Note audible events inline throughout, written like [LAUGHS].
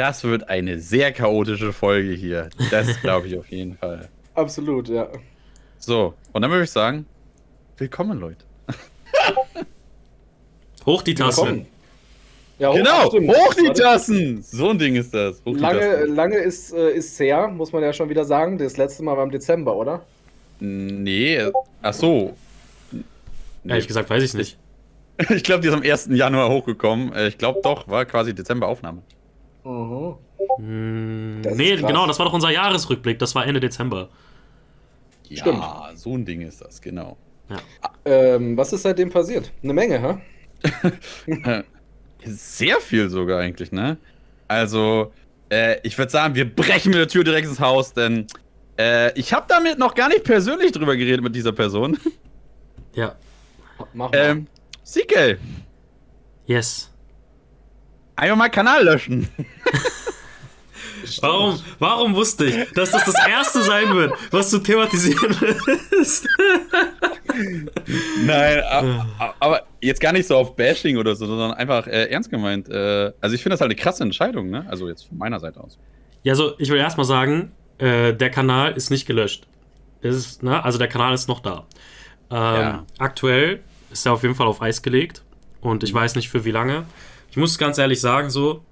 Das wird eine sehr chaotische Folge hier. Das glaube ich auf jeden Fall. [LAUGHS] Absolut, ja. So, und dann würde ich sagen, willkommen, Leute. Hoch die Tassen. Ja, hoch, genau, stimmt. hoch die Tassen! So ein Ding ist das. lange, lange ist, äh, ist her, muss man ja schon wieder sagen. Das letzte Mal war im Dezember, oder? Nee, ach so. Nee. Ehrlich gesagt, weiß ich nicht. Ich [LAUGHS] glaube, die ist am 1. Januar hochgekommen. Äh, ich glaube doch, war quasi Dezember Aufnahme. Mhm. Hm, nee, genau, das war doch unser Jahresrückblick. Das war Ende Dezember. Ja, Stimmt. so ein Ding ist das, genau. Ja. Ähm, was ist seitdem passiert? Eine Menge, ha? [LAUGHS] Sehr viel sogar eigentlich, ne? Also, äh, ich würde sagen, wir brechen mit der Tür direkt ins Haus, denn äh, ich habe damit noch gar nicht persönlich drüber geredet mit dieser Person. Ja. Mach mal. Ähm, CK. Yes. Einfach mal Kanal löschen. Warum, warum wusste ich, dass das das erste sein wird, was du thematisieren willst? Nein, aber, aber, jetzt gar nicht so auf Bashing oder so, sondern einfach äh, ernst gemeint. Äh, also ich finde das halt eine krasse Entscheidung, ne? Also jetzt von meiner Seite aus. Ja, also ich will erstmal sagen, äh, der Kanal ist nicht gelöscht. Ist, ne? Also der Kanal ist noch da. Ähm, ja. Aktuell ist er auf jeden Fall auf Eis gelegt und ich weiß nicht für wie lange. Ich muss ganz ehrlich sagen, so,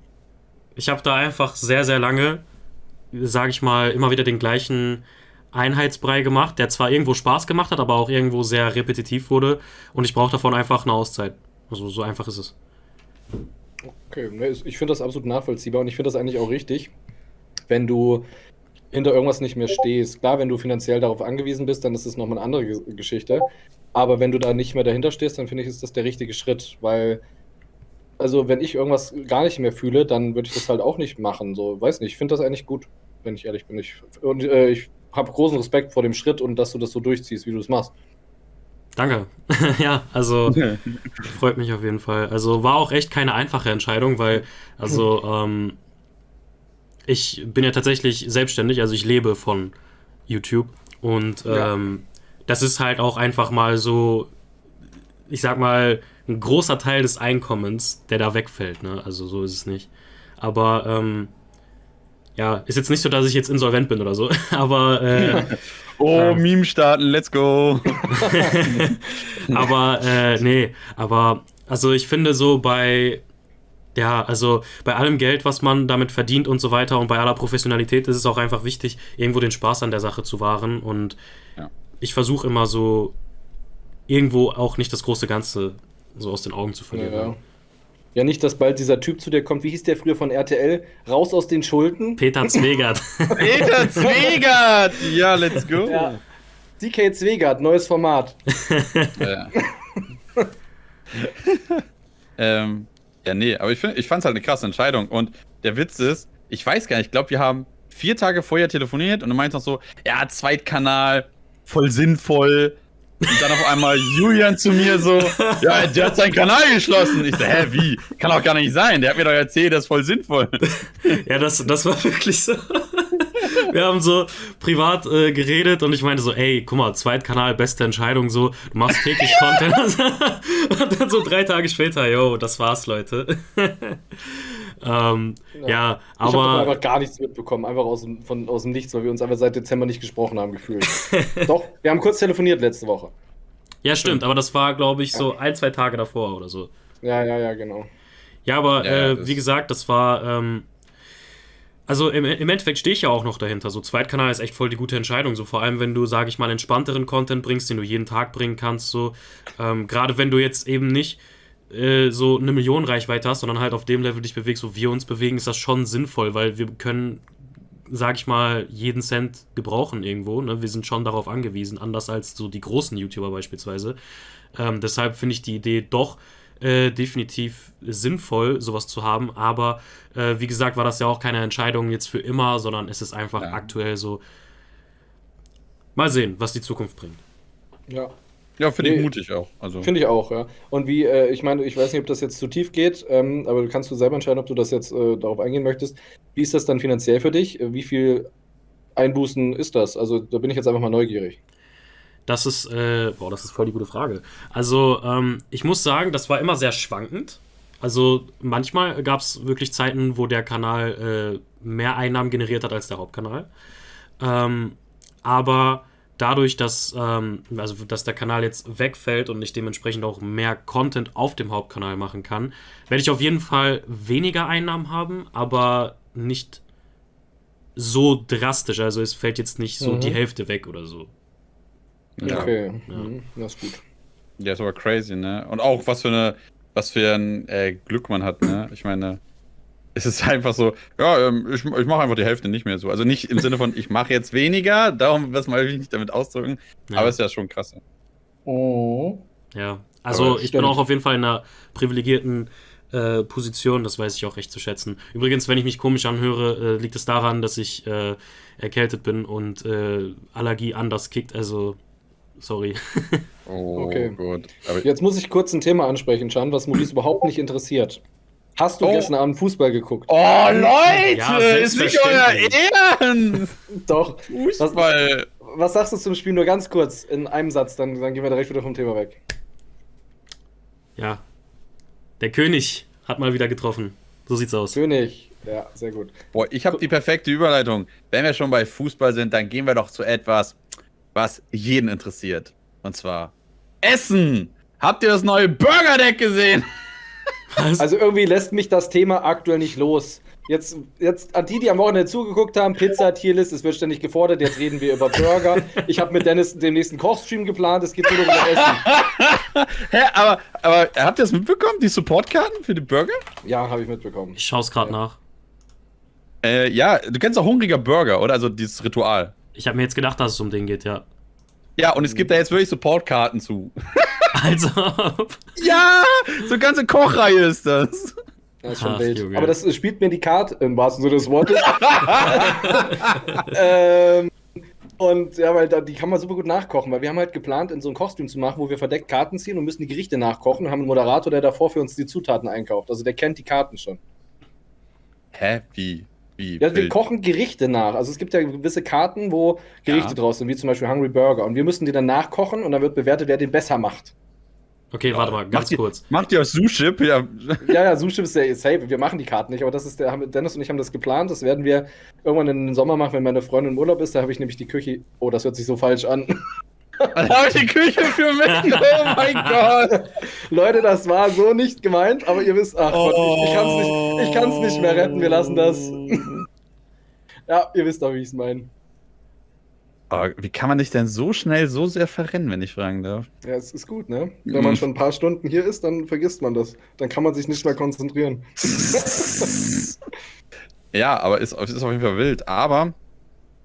ich habe da einfach sehr, sehr lange, sage ich mal, immer wieder den gleichen Einheitsbrei gemacht, der zwar irgendwo Spaß gemacht hat, aber auch irgendwo sehr repetitiv wurde und ich brauche davon einfach eine Auszeit. Also so einfach ist es. Okay, ich finde das absolut nachvollziehbar und ich finde das eigentlich auch richtig, wenn du hinter irgendwas nicht mehr stehst. Klar, wenn du finanziell darauf angewiesen bist, dann ist das nochmal eine andere Geschichte. Aber wenn du da nicht mehr dahinter stehst, dann finde ich, ist das der richtige Schritt, weil also wenn ich irgendwas gar nicht mehr fühle, dann würde ich das halt auch nicht machen. So, weiß nicht, ich finde das eigentlich gut, wenn ich ehrlich bin. Ich, und äh, ich habe großen Respekt vor dem Schritt und dass du das so durchziehst, wie du es machst. Danke. [LAUGHS] ja, also freut mich auf jeden Fall. Also war auch echt keine einfache Entscheidung, weil, also, ähm, ich bin ja tatsächlich selbstständig, also ich lebe von YouTube und ähm, ja. das ist halt auch einfach mal so, ich sag mal, ein großer Teil des Einkommens, der da wegfällt. Ne? Also so ist es nicht. Aber ähm, ja, ist jetzt nicht so, dass ich jetzt insolvent bin oder so. [LAUGHS] Aber äh, [LAUGHS] oh, ähm, Meme starten, let's go. [LAUGHS] aber äh, nee, aber also ich finde so bei ja, also bei allem Geld, was man damit verdient und so weiter und bei aller Professionalität ist es auch einfach wichtig, irgendwo den Spaß an der Sache zu wahren und ja. ich versuche immer so irgendwo auch nicht das große Ganze so aus den Augen zu verlieren. Ja, ja. nicht, dass bald dieser Typ zu dir kommt. Wie hieß der früher von RTL? Raus aus den Schulden? Peter Zwegert. [LAUGHS] Peter Zwegert! Ja, let's go. Ja. DK Zwegert, neues Format. [LAUGHS] ja. ähm, ja, nee, aber ich, ich fand es halt eine krasse Entscheidung. Und der Witz ist, ich weiß gar nicht, ich glaube, wir haben vier Tage vorher telefoniert und du meinst noch so, ja, Zweitkanal, voll sinnvoll, und dann auf einmal Julian zu mir so, ja, der hat seinen Kanal geschlossen. Ich so, hä, wie? Kann auch gar nicht sein. Der hat mir doch erzählt, das ist voll sinnvoll. Ja, das, das war wirklich so. Wir haben so privat äh, geredet und ich meinte so, ey, guck mal, Zweitkanal, beste Entscheidung, so, du machst täglich Content. [LAUGHS] und dann so drei Tage später, yo, das war's, Leute. Ähm, ja. ja, aber. Ich habe einfach gar nichts mitbekommen, einfach aus dem, von, aus dem Nichts, weil wir uns einfach seit Dezember nicht gesprochen haben, gefühlt. [LAUGHS] Doch, wir haben kurz telefoniert letzte Woche. Ja, stimmt, aber das war, glaube ich, so ein, zwei Tage davor oder so. Ja, ja, ja, genau. Ja, aber ja, äh, wie gesagt, das war. Ähm, also im, im Endeffekt stehe ich ja auch noch dahinter. So Zweitkanal ist echt voll die gute Entscheidung. So vor allem, wenn du, sage ich mal, entspannteren Content bringst, den du jeden Tag bringen kannst. So ähm, gerade wenn du jetzt eben nicht äh, so eine Million Reichweite hast, sondern halt auf dem Level dich bewegst, wo wir uns bewegen, ist das schon sinnvoll, weil wir können, sag ich mal, jeden Cent gebrauchen irgendwo. Ne? Wir sind schon darauf angewiesen, anders als so die großen YouTuber beispielsweise. Ähm, deshalb finde ich die Idee doch äh, definitiv sinnvoll, sowas zu haben. Aber äh, wie gesagt, war das ja auch keine Entscheidung jetzt für immer, sondern es ist einfach ja. aktuell so. Mal sehen, was die Zukunft bringt. Ja, ja, finde nee, ich mutig auch. Also. Finde ich auch, ja. Und wie, äh, ich meine, ich weiß nicht, ob das jetzt zu tief geht, ähm, aber du kannst du selber entscheiden, ob du das jetzt äh, darauf eingehen möchtest. Wie ist das dann finanziell für dich? Wie viel Einbußen ist das? Also da bin ich jetzt einfach mal neugierig. Das ist, äh, boah, das ist voll die gute Frage. Also, ähm, ich muss sagen, das war immer sehr schwankend. Also manchmal gab es wirklich Zeiten, wo der Kanal äh, mehr Einnahmen generiert hat als der Hauptkanal. Ähm, aber dadurch, dass, ähm, also, dass der Kanal jetzt wegfällt und ich dementsprechend auch mehr Content auf dem Hauptkanal machen kann, werde ich auf jeden Fall weniger Einnahmen haben, aber nicht so drastisch. Also es fällt jetzt nicht so mhm. die Hälfte weg oder so. Ja. Okay, ja. Mhm. das ist gut. Ja, ist aber crazy, ne? Und auch was für eine, was für ein äh, Glück man hat, ne? Ich meine, es ist einfach so, ja, ähm, ich, ich mache einfach die Hälfte nicht mehr so. Also nicht im Sinne von, ich mache jetzt weniger, darum was mal nicht damit ausdrücken, ja. aber es ist ja schon krass. Oh. Ja, also ich bin auch auf jeden Fall in einer privilegierten äh, Position, das weiß ich auch recht zu schätzen. Übrigens, wenn ich mich komisch anhöre, äh, liegt es daran, dass ich äh, erkältet bin und äh, Allergie anders kickt, also sorry. [LAUGHS] oh, okay. gut. Aber Jetzt muss ich kurz ein Thema ansprechen, Chan, was Maurice überhaupt nicht interessiert. Hast du oh. gestern Abend Fußball geguckt? Oh, Leute! Ja, ist nicht euer Ehren! [LAUGHS] Doch. Fußball. Was, was, sagst du zum Spiel? Nur ganz kurz, in einem Satz, dann, dann gehen wir direkt wieder vom Thema weg. Ja. Der König hat mal wieder getroffen. So sieht's aus. König. Ja, sehr gut. Boah, ich habe die perfekte Überleitung. Wenn wir schon bei Fußball sind, dann gehen wir doch zu etwas, was jeden interessiert. Und zwar Essen! Habt ihr das neue Burger Deck gesehen? [LAUGHS] Was? Also irgendwie lässt mich das Thema aktuell nicht los. Jetzt, jetzt an die, die am Wochenende zugeguckt haben, Pizza, Tierlist, es wird ständig gefordert, jetzt reden wir über Burger. Ich habe mit Dennis den nächsten Kochstream geplant, es geht nur um Essen. [LAUGHS] Hä, aber, aber habt ihr das mitbekommen, die Supportkarten für die Burger? Ja, habe ich mitbekommen. Ich schaue es gerade ja. nach. Äh, ja, du kennst auch hungriger Burger, oder? Also dieses Ritual. Ich habe mir jetzt gedacht, dass es um den geht, ja. Ja, und es gibt da jetzt wirklich Supportkarten zu. [LAUGHS] Also. ja, so ganze Kochreihe ist das. Das ist schon Ach, wild. Junge. Aber das spielt mir die Karte im wahrsten Sinne des Wortes. [LAUGHS] ähm, und ja, weil da, die kann man super gut nachkochen, weil wir haben halt geplant, in so einen Kochstream zu machen, wo wir verdeckt Karten ziehen und müssen die Gerichte nachkochen und haben einen Moderator, der davor für uns die Zutaten einkauft. Also der kennt die Karten schon. Hä? Wie? Wie? Ja, wir kochen Gerichte nach. Also es gibt ja gewisse Karten, wo Gerichte ja. draus sind, wie zum Beispiel Hungry Burger. Und wir müssen die dann nachkochen und dann wird bewertet, wer den besser macht. Okay, warte mal, ganz macht kurz. Ihr, macht ihr Suship? [LAUGHS] Ja, ja, ja Suship ist ja safe. Wir machen die Karten nicht, aber das ist der, Dennis und ich haben das geplant. Das werden wir irgendwann in den Sommer machen, wenn meine Freundin im Urlaub ist. Da habe ich nämlich die Küche. Oh, das hört sich so falsch an. Da habe ich die Küche für mich. Oh mein Gott. Leute, das war so nicht gemeint, aber ihr wisst, ach oh. Gott, ich, ich kann es nicht, nicht mehr retten. Wir lassen das. [LAUGHS] ja, ihr wisst doch, wie ich es meine. Aber wie kann man dich denn so schnell so sehr verrennen, wenn ich fragen darf? Ja, es ist gut, ne? Wenn man schon ein paar Stunden hier ist, dann vergisst man das. Dann kann man sich nicht mehr konzentrieren. [LAUGHS] ja, aber es ist, ist, auf jeden Fall wild. Aber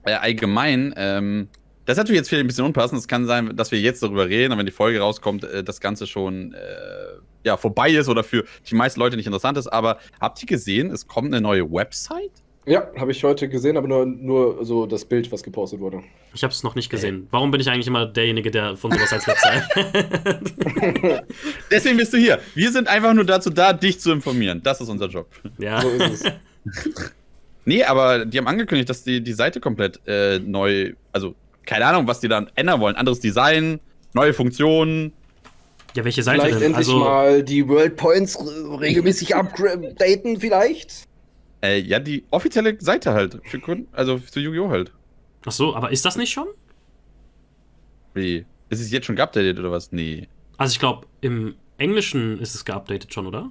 äh, allgemein, ähm, das ist natürlich jetzt vielleicht ein bisschen unpassend. Es kann sein, dass wir jetzt darüber reden, und wenn die Folge rauskommt, äh, das Ganze schon äh, ja, vorbei ist oder für die meisten Leute nicht interessant ist. Aber habt ihr gesehen, es kommt eine neue Website? Ja, habe ich heute gesehen, aber nur, nur so das Bild, was gepostet wurde. Ich habe es noch nicht gesehen. Warum bin ich eigentlich immer derjenige, der von sowas als letzter [LAUGHS] [LAUGHS] Deswegen bist du hier. Wir sind einfach nur dazu da, dich zu informieren. Das ist unser Job. Ja. So ist es. [LAUGHS] nee, aber die haben angekündigt, dass die die Seite komplett äh, neu, also keine Ahnung, was die dann ändern wollen. Anderes Design, neue Funktionen. Ja, welche Seite vielleicht denn? endlich also, mal die World Points regelmäßig [LAUGHS] updaten, vielleicht? Äh, ja, die offizielle Seite halt. Für Kunden, also für Yu-Gi-Oh! halt. Ach so, aber ist das nicht schon? Wie? Ist es jetzt schon geupdatet oder was? Nee. Also ich glaube, im Englischen ist es geupdatet schon, oder?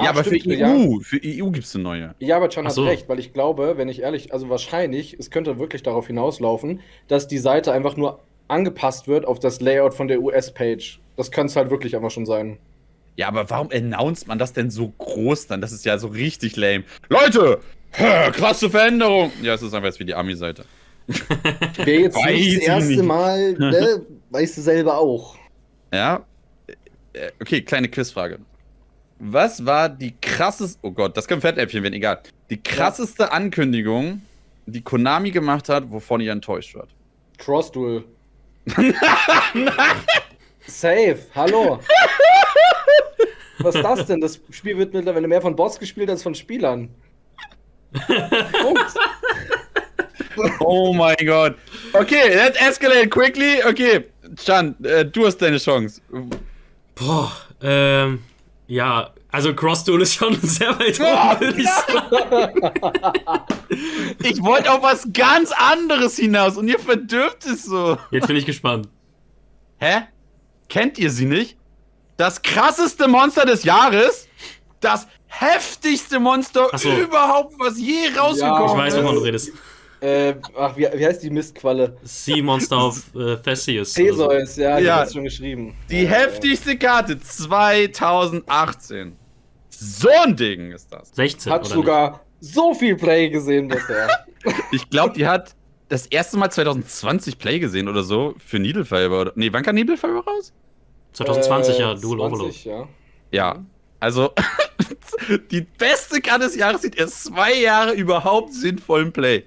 Ja, ah, aber stimmt, für EU, ja. für EU gibt es eine neue. Ja, aber Chan hat so. recht, weil ich glaube, wenn ich ehrlich, also wahrscheinlich, es könnte wirklich darauf hinauslaufen, dass die Seite einfach nur angepasst wird auf das Layout von der US-Page. Das könnte es halt wirklich einfach schon sein. Ja, aber warum announced man das denn so groß dann? Das ist ja so richtig lame. Leute! Krasse Veränderung! Ja, es ist einfach jetzt wie die Ami-Seite. [LAUGHS] Wäre jetzt Weiß nicht das erste nicht. Mal, ne? [LAUGHS] Weißt du selber auch. Ja. Äh, okay, kleine Quizfrage. Was war die krasseste, oh Gott, das können Fettäpfchen werden, egal. Die krasseste ja. Ankündigung, die Konami gemacht hat, wovon ihr enttäuscht wart? Cross Duel. [LAUGHS] Safe, hallo. Was ist das denn? Das Spiel wird mittlerweile mehr von Boss gespielt als von Spielern. Punkt. Oh mein Gott. Okay, let's escalate quickly. Okay, Chan, äh, du hast deine Chance. Boah, ähm, ja, Also Cross-Duel ist schon [LAUGHS] sehr weit oben, würde ich sagen. [LAUGHS] Ich wollte auf was ganz anderes hinaus und ihr verdürft es so. Jetzt bin ich gespannt. Hä? Kennt ihr sie nicht? Das krasseste Monster des Jahres? Das heftigste Monster so. überhaupt, was je rausgekommen Ich weiß, ist. wovon du redest. Äh, ach, wie, wie heißt die Mistqualle? Sea Monster of äh, Theseus. oder so. Theseus, ja, die Ja. hat schon geschrieben. Die ja, heftigste Karte 2018. So ein Ding ist das. 16. Ja. Hat oder sogar so viel Play gesehen bisher. [LAUGHS] Ich glaube, die hat das erste Mal 2020 Play gesehen oder so für Needle Fiber. Oder, nee, wann kam Needle Fiber raus? nicht? 2020 Äh, ja, Dual Overload. 20, ja. Ja. Also, [LAUGHS] die beste Karte des Jahres sieht erst zwei Jahre überhaupt sinnvollen Play.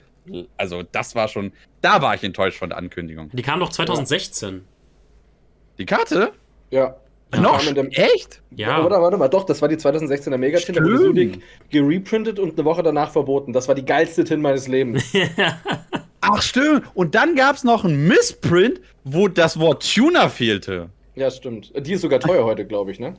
Also, das war schon. Da war ich enttäuscht von der Ankündigung. Die kam doch 2016. Die Karte? Ja. Ja. Noch? dem- Echt? Ja. Oder warte mal, doch, das war die 2016er Megatin, da wurde. Sudik gereprintet und eine Woche danach verboten. Das war die geilste Tin meines Lebens. [LAUGHS] Ach, stimmt. Und dann gab es noch einen Missprint, wo das Wort Tuner fehlte. ja, stimmt. Die ist sogar teuer [LAUGHS] heute, glaube ich, ne?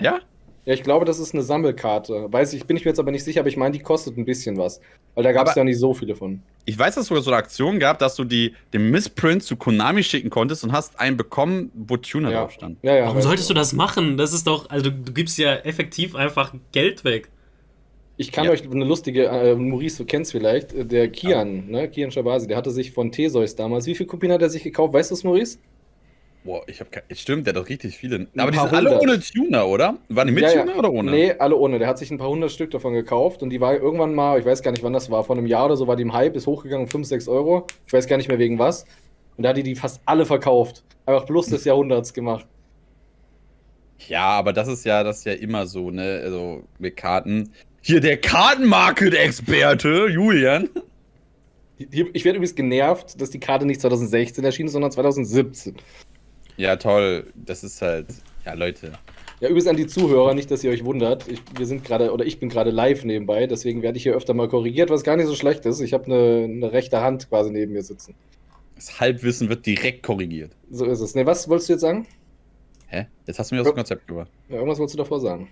Ja? Ja, ich glaube, das ist eine Sammelkarte. Weiß ich, bin ich mir jetzt aber nicht sicher, aber ich meine, die kostet ein bisschen was. Weil da gab es ja nicht so viele von. Ich weiß, dass es sogar so eine Aktion gab, dass du die, den Missprint zu Konami schicken konntest und hast einen bekommen, wo Tuner Ja. drauf stand. Ja, ja. Warum solltest du das machen? Das ist doch, also du, du gibst ja effektiv einfach Geld weg. Ich kann Ja. euch eine lustige, äh, Maurice, du kennst vielleicht, äh, der Kian, ne? Kian Shabasi, der hatte sich von Theseus damals, wie viele Kopien hat er sich gekauft? Weißt du es, Maurice? Boah, ich hab kein. Stimmt, der hat doch richtig viele. Aber die sind alle hundert. ohne Tuner, oder? Waren die mit Ja, ja. Tuner oder ohne? Nee, alle ohne. Der hat sich ein paar hundert Stück davon gekauft und die war irgendwann mal, ich weiß gar nicht wann das war, vor einem Jahr oder so war die im Hype, ist hochgegangen, 5, 6 Euro. Ich weiß gar nicht mehr wegen was. Und da hat die die fast alle verkauft. Einfach Plus des Jahrhunderts gemacht. Ja, aber das ist ja, das ist ja immer so, ne? Also mit Karten. Hier der Kartenmarket-Experte, Julian. Ich werde übrigens genervt, dass die Karte nicht 2016 erschien, sondern 2017. Ja, toll. Das ist halt. Ja, Leute. Ja, übrigens an die Zuhörer, nicht, dass ihr euch wundert. Ich, wir sind gerade, oder ich bin gerade live nebenbei, deswegen werde ich hier öfter mal korrigiert, was gar nicht so schlecht ist. Ich habe eine, eine rechte Hand quasi neben mir sitzen. Das Halbwissen wird direkt korrigiert. So ist es. Ne, was wolltest du jetzt sagen? Hä? Jetzt hast du mir dem Konzept gebracht. Ja, irgendwas wolltest du davor sagen.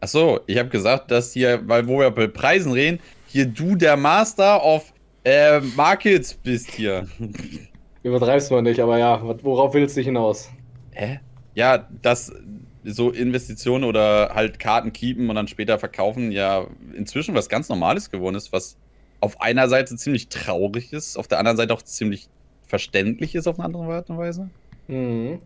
Ach so, ich habe gesagt, dass hier, weil wo wir bei Preisen reden, hier du der Master of äh, Markets bist hier. [LAUGHS] Übertreibst mal nicht, aber ja, worauf willst du hinaus? Hä? Ja, dass so Investitionen oder halt Karten keepen und dann später verkaufen ja inzwischen was ganz Normales geworden ist, was auf einer Seite ziemlich traurig ist, auf der anderen Seite auch ziemlich verständlich ist auf eine andere Art und Weise. Mhm.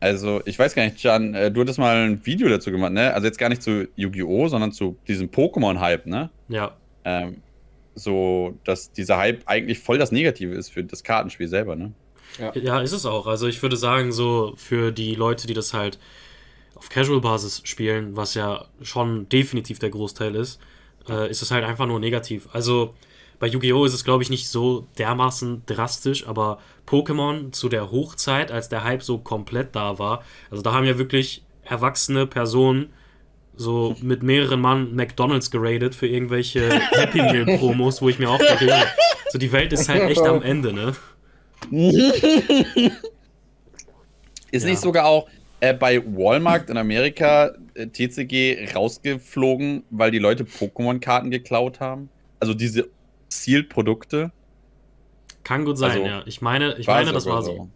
Also, ich weiß gar nicht, Jan, äh, du hattest mal ein Video dazu gemacht, ne? Also jetzt gar nicht zu Yu-Gi-Oh!, sondern zu diesem Pokémon-Hype, ne? Ja. Ähm, so, dass dieser Hype eigentlich voll das Negative ist für das Kartenspiel selber, ne? Ja, ist es auch. Also ich würde sagen, so für die Leute, die das halt auf Casual-Basis spielen, was ja schon definitiv der Großteil ist, äh, ist es halt einfach nur negativ. Also bei Yu-Gi-Oh! ist es, glaube ich, nicht so dermaßen drastisch, aber Pokémon zu der Hochzeit, als der Hype so komplett da war, also da haben ja wirklich erwachsene Personen so mit mehreren Mann McDonalds geradet für irgendwelche [LAUGHS] Happy Meal Promos, wo ich mir auch ja, so die Welt ist halt echt am Ende, ne? Ist Ja. nicht sogar auch äh, bei Walmart in Amerika äh, TCG rausgeflogen, weil die Leute Pokémon-Karten geklaut haben? Also diese Sealed-Produkte? Kann gut sein, Also, ja. Ich meine, ich meine, das war so.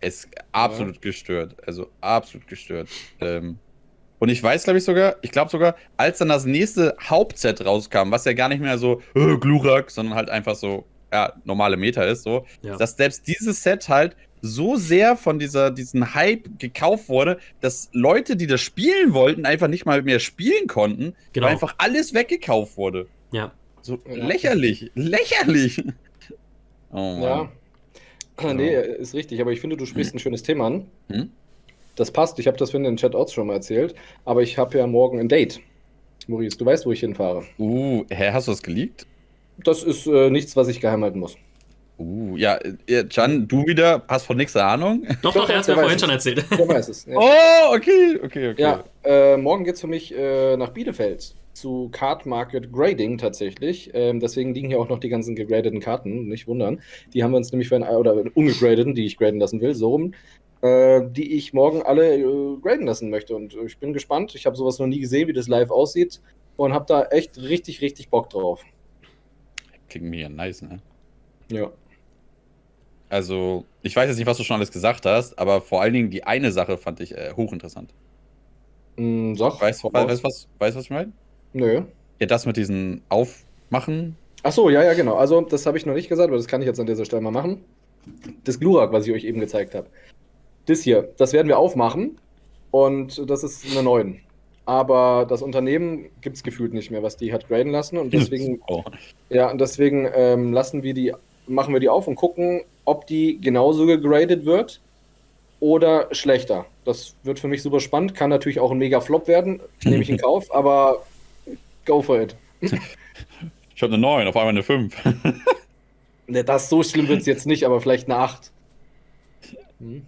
Es ist absolut gestört. Also absolut gestört. Ähm, und ich weiß, glaube ich, sogar, ich glaube sogar, als dann das nächste Hauptset rauskam, was ja gar nicht mehr so äh, Glurak, sondern halt einfach so, ja, normale Meter ist, so, Ja. dass selbst dieses Set halt so sehr von dieser, diesen Hype gekauft wurde, dass Leute, die das spielen wollten, einfach nicht mal mehr spielen konnten, Genau. weil einfach alles weggekauft wurde. Ja. So Ja. lächerlich, lächerlich. Oh Mann. Ja. Nee, ist richtig, aber ich finde, du sprichst ein schönes Thema an. Hm? Das passt, ich habe das in den Chatouts schon mal erzählt, aber ich habe ja morgen ein Date. Maurice, du weißt, wo ich hinfahre. Uh, hä, hast du das geleakt? Das ist äh, nichts, was ich geheim halten muss. Uh, ja, äh, Can, du wieder hast von nichts Ahnung. Doch, Doch, er hat der mir vorhin weiß schon es. erzählt. Wer weiß es. Ja. Oh, okay, okay, okay. Ja, äh, morgen geht es für mich äh, nach Bielefeld zu Card Market Grading tatsächlich. Ähm, deswegen liegen hier auch noch die ganzen gegradeten Karten, nicht wundern. Die haben wir uns nämlich für ein, oder ungegradeten, die ich graden lassen will, so rum. Äh, die ich morgen alle äh, graden lassen möchte. Und ich bin gespannt. Ich habe sowas noch nie gesehen, wie das live aussieht. Und habe da echt richtig, richtig Bock drauf. Klingt mir nice, ne? Ja. Also, ich weiß jetzt nicht, was du schon alles gesagt hast, aber vor allen Dingen die eine Sache fand ich äh, hochinteressant. Mm, sag, weißt du, was, was, weißt, was ich meine? Nö. Ja, das mit diesen Aufmachen. Ach so, ja, ja, genau. Also, das habe ich noch nicht gesagt, aber das kann ich jetzt an dieser Stelle mal machen. Das Glurak, was ich euch eben gezeigt habe. Das hier, das werden wir aufmachen und das ist eine 9. Aber das Unternehmen gibt es gefühlt nicht mehr, was die hat graden lassen und deswegen, [LAUGHS] oh. ja, und deswegen ähm, lassen wir die, machen wir die auf und gucken, ob die genauso gegradet wird oder schlechter. Das wird für mich super spannend. Kann natürlich auch ein mega Flop werden, [LAUGHS] nehme ich in Kauf, aber go for it. Ich habe eine 9, auf einmal eine 5. [LAUGHS] ne, das so schlimm wird es jetzt nicht, aber vielleicht eine 8. Hm?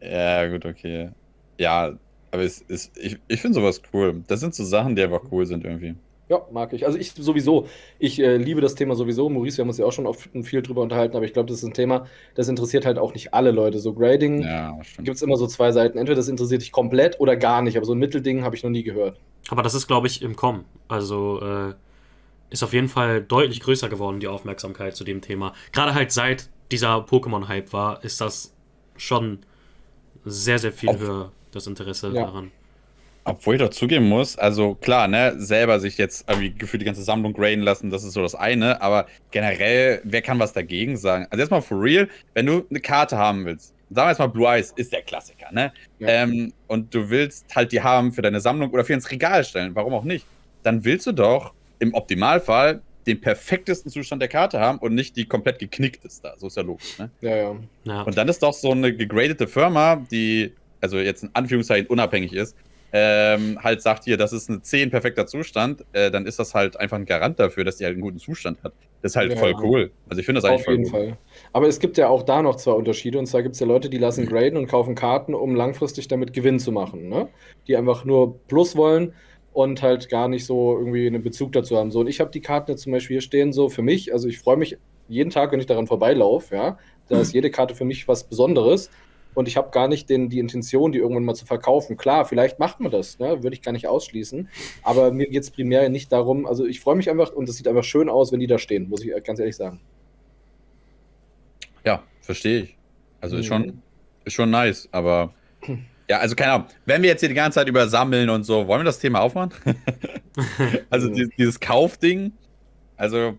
Ja, gut, okay. Ja, aber es ist, ich, ich finde sowas cool. Das sind so Sachen, die einfach cool sind irgendwie. Ja, mag ich. Also ich sowieso. Ich äh, liebe das Thema sowieso. Maurice, wir haben uns ja auch schon oft viel drüber unterhalten, aber ich glaube, das ist ein Thema, das interessiert halt auch nicht alle Leute. So Grading ja, gibt es immer so zwei Seiten. Entweder das interessiert dich komplett oder gar nicht, aber so ein Mittelding habe ich noch nie gehört. Aber das ist, glaube ich, im Kommen. Also äh, ist auf jeden Fall deutlich größer geworden, die Aufmerksamkeit zu dem Thema. Gerade halt seit dieser Pokémon-Hype war, ist das schon sehr, sehr viel auf höher, das Interesse ja. daran. Obwohl ich doch zugeben muss, also klar, ne, selber sich jetzt irgendwie gefühlt die ganze Sammlung graden lassen, das ist so das eine, aber generell, wer kann was dagegen sagen? Also erstmal for real, wenn du eine Karte haben willst, sagen wir jetzt mal Blue Eyes ist der Klassiker, ne? Ja. Ähm, und du willst halt die haben für deine Sammlung oder für ins Regal stellen, warum auch nicht? Dann willst du doch im Optimalfall den perfektesten Zustand der Karte haben und nicht die komplett geknickt ist da. So ist ja logisch, ne? Ja, ja. ja. Und dann ist doch so eine gegradete Firma, die, also jetzt in Anführungszeichen unabhängig ist, ähm, halt sagt hier, das ist ein 10 perfekter Zustand, äh, dann ist das halt einfach ein Garant dafür, dass die halt einen guten Zustand hat. Das ist halt ja, voll cool. Also ich finde das eigentlich voll Auf jeden Fall. Aber es gibt ja auch da noch zwei Unterschiede. Und zwar gibt es ja Leute, die lassen graden und kaufen Karten, um langfristig damit Gewinn zu machen. Ne? Die einfach nur Plus wollen und halt gar nicht so irgendwie einen Bezug dazu haben. So, und ich habe die Karten jetzt zum Beispiel hier stehen, so für mich. Also ich freue mich jeden Tag, wenn ich daran vorbeilaufe, ja. Da ist jede Karte für mich was Besonderes und ich habe gar nicht den, die Intention, die irgendwann mal zu verkaufen. Klar, vielleicht macht man das, ne? würde ich gar nicht ausschließen. Aber mir geht es primär nicht darum, also ich freue mich einfach und es sieht einfach schön aus, wenn die da stehen, muss ich ganz ehrlich sagen. Ja, verstehe ich. Also ist, schon, mhm. ist schon nice, aber [CLEARS THROAT] ja, also keine Ahnung. Wenn wir jetzt hier die ganze Zeit über Sammeln und so, wollen wir das Thema aufmachen? [LAUGHS] also dieses, dieses Kaufding, also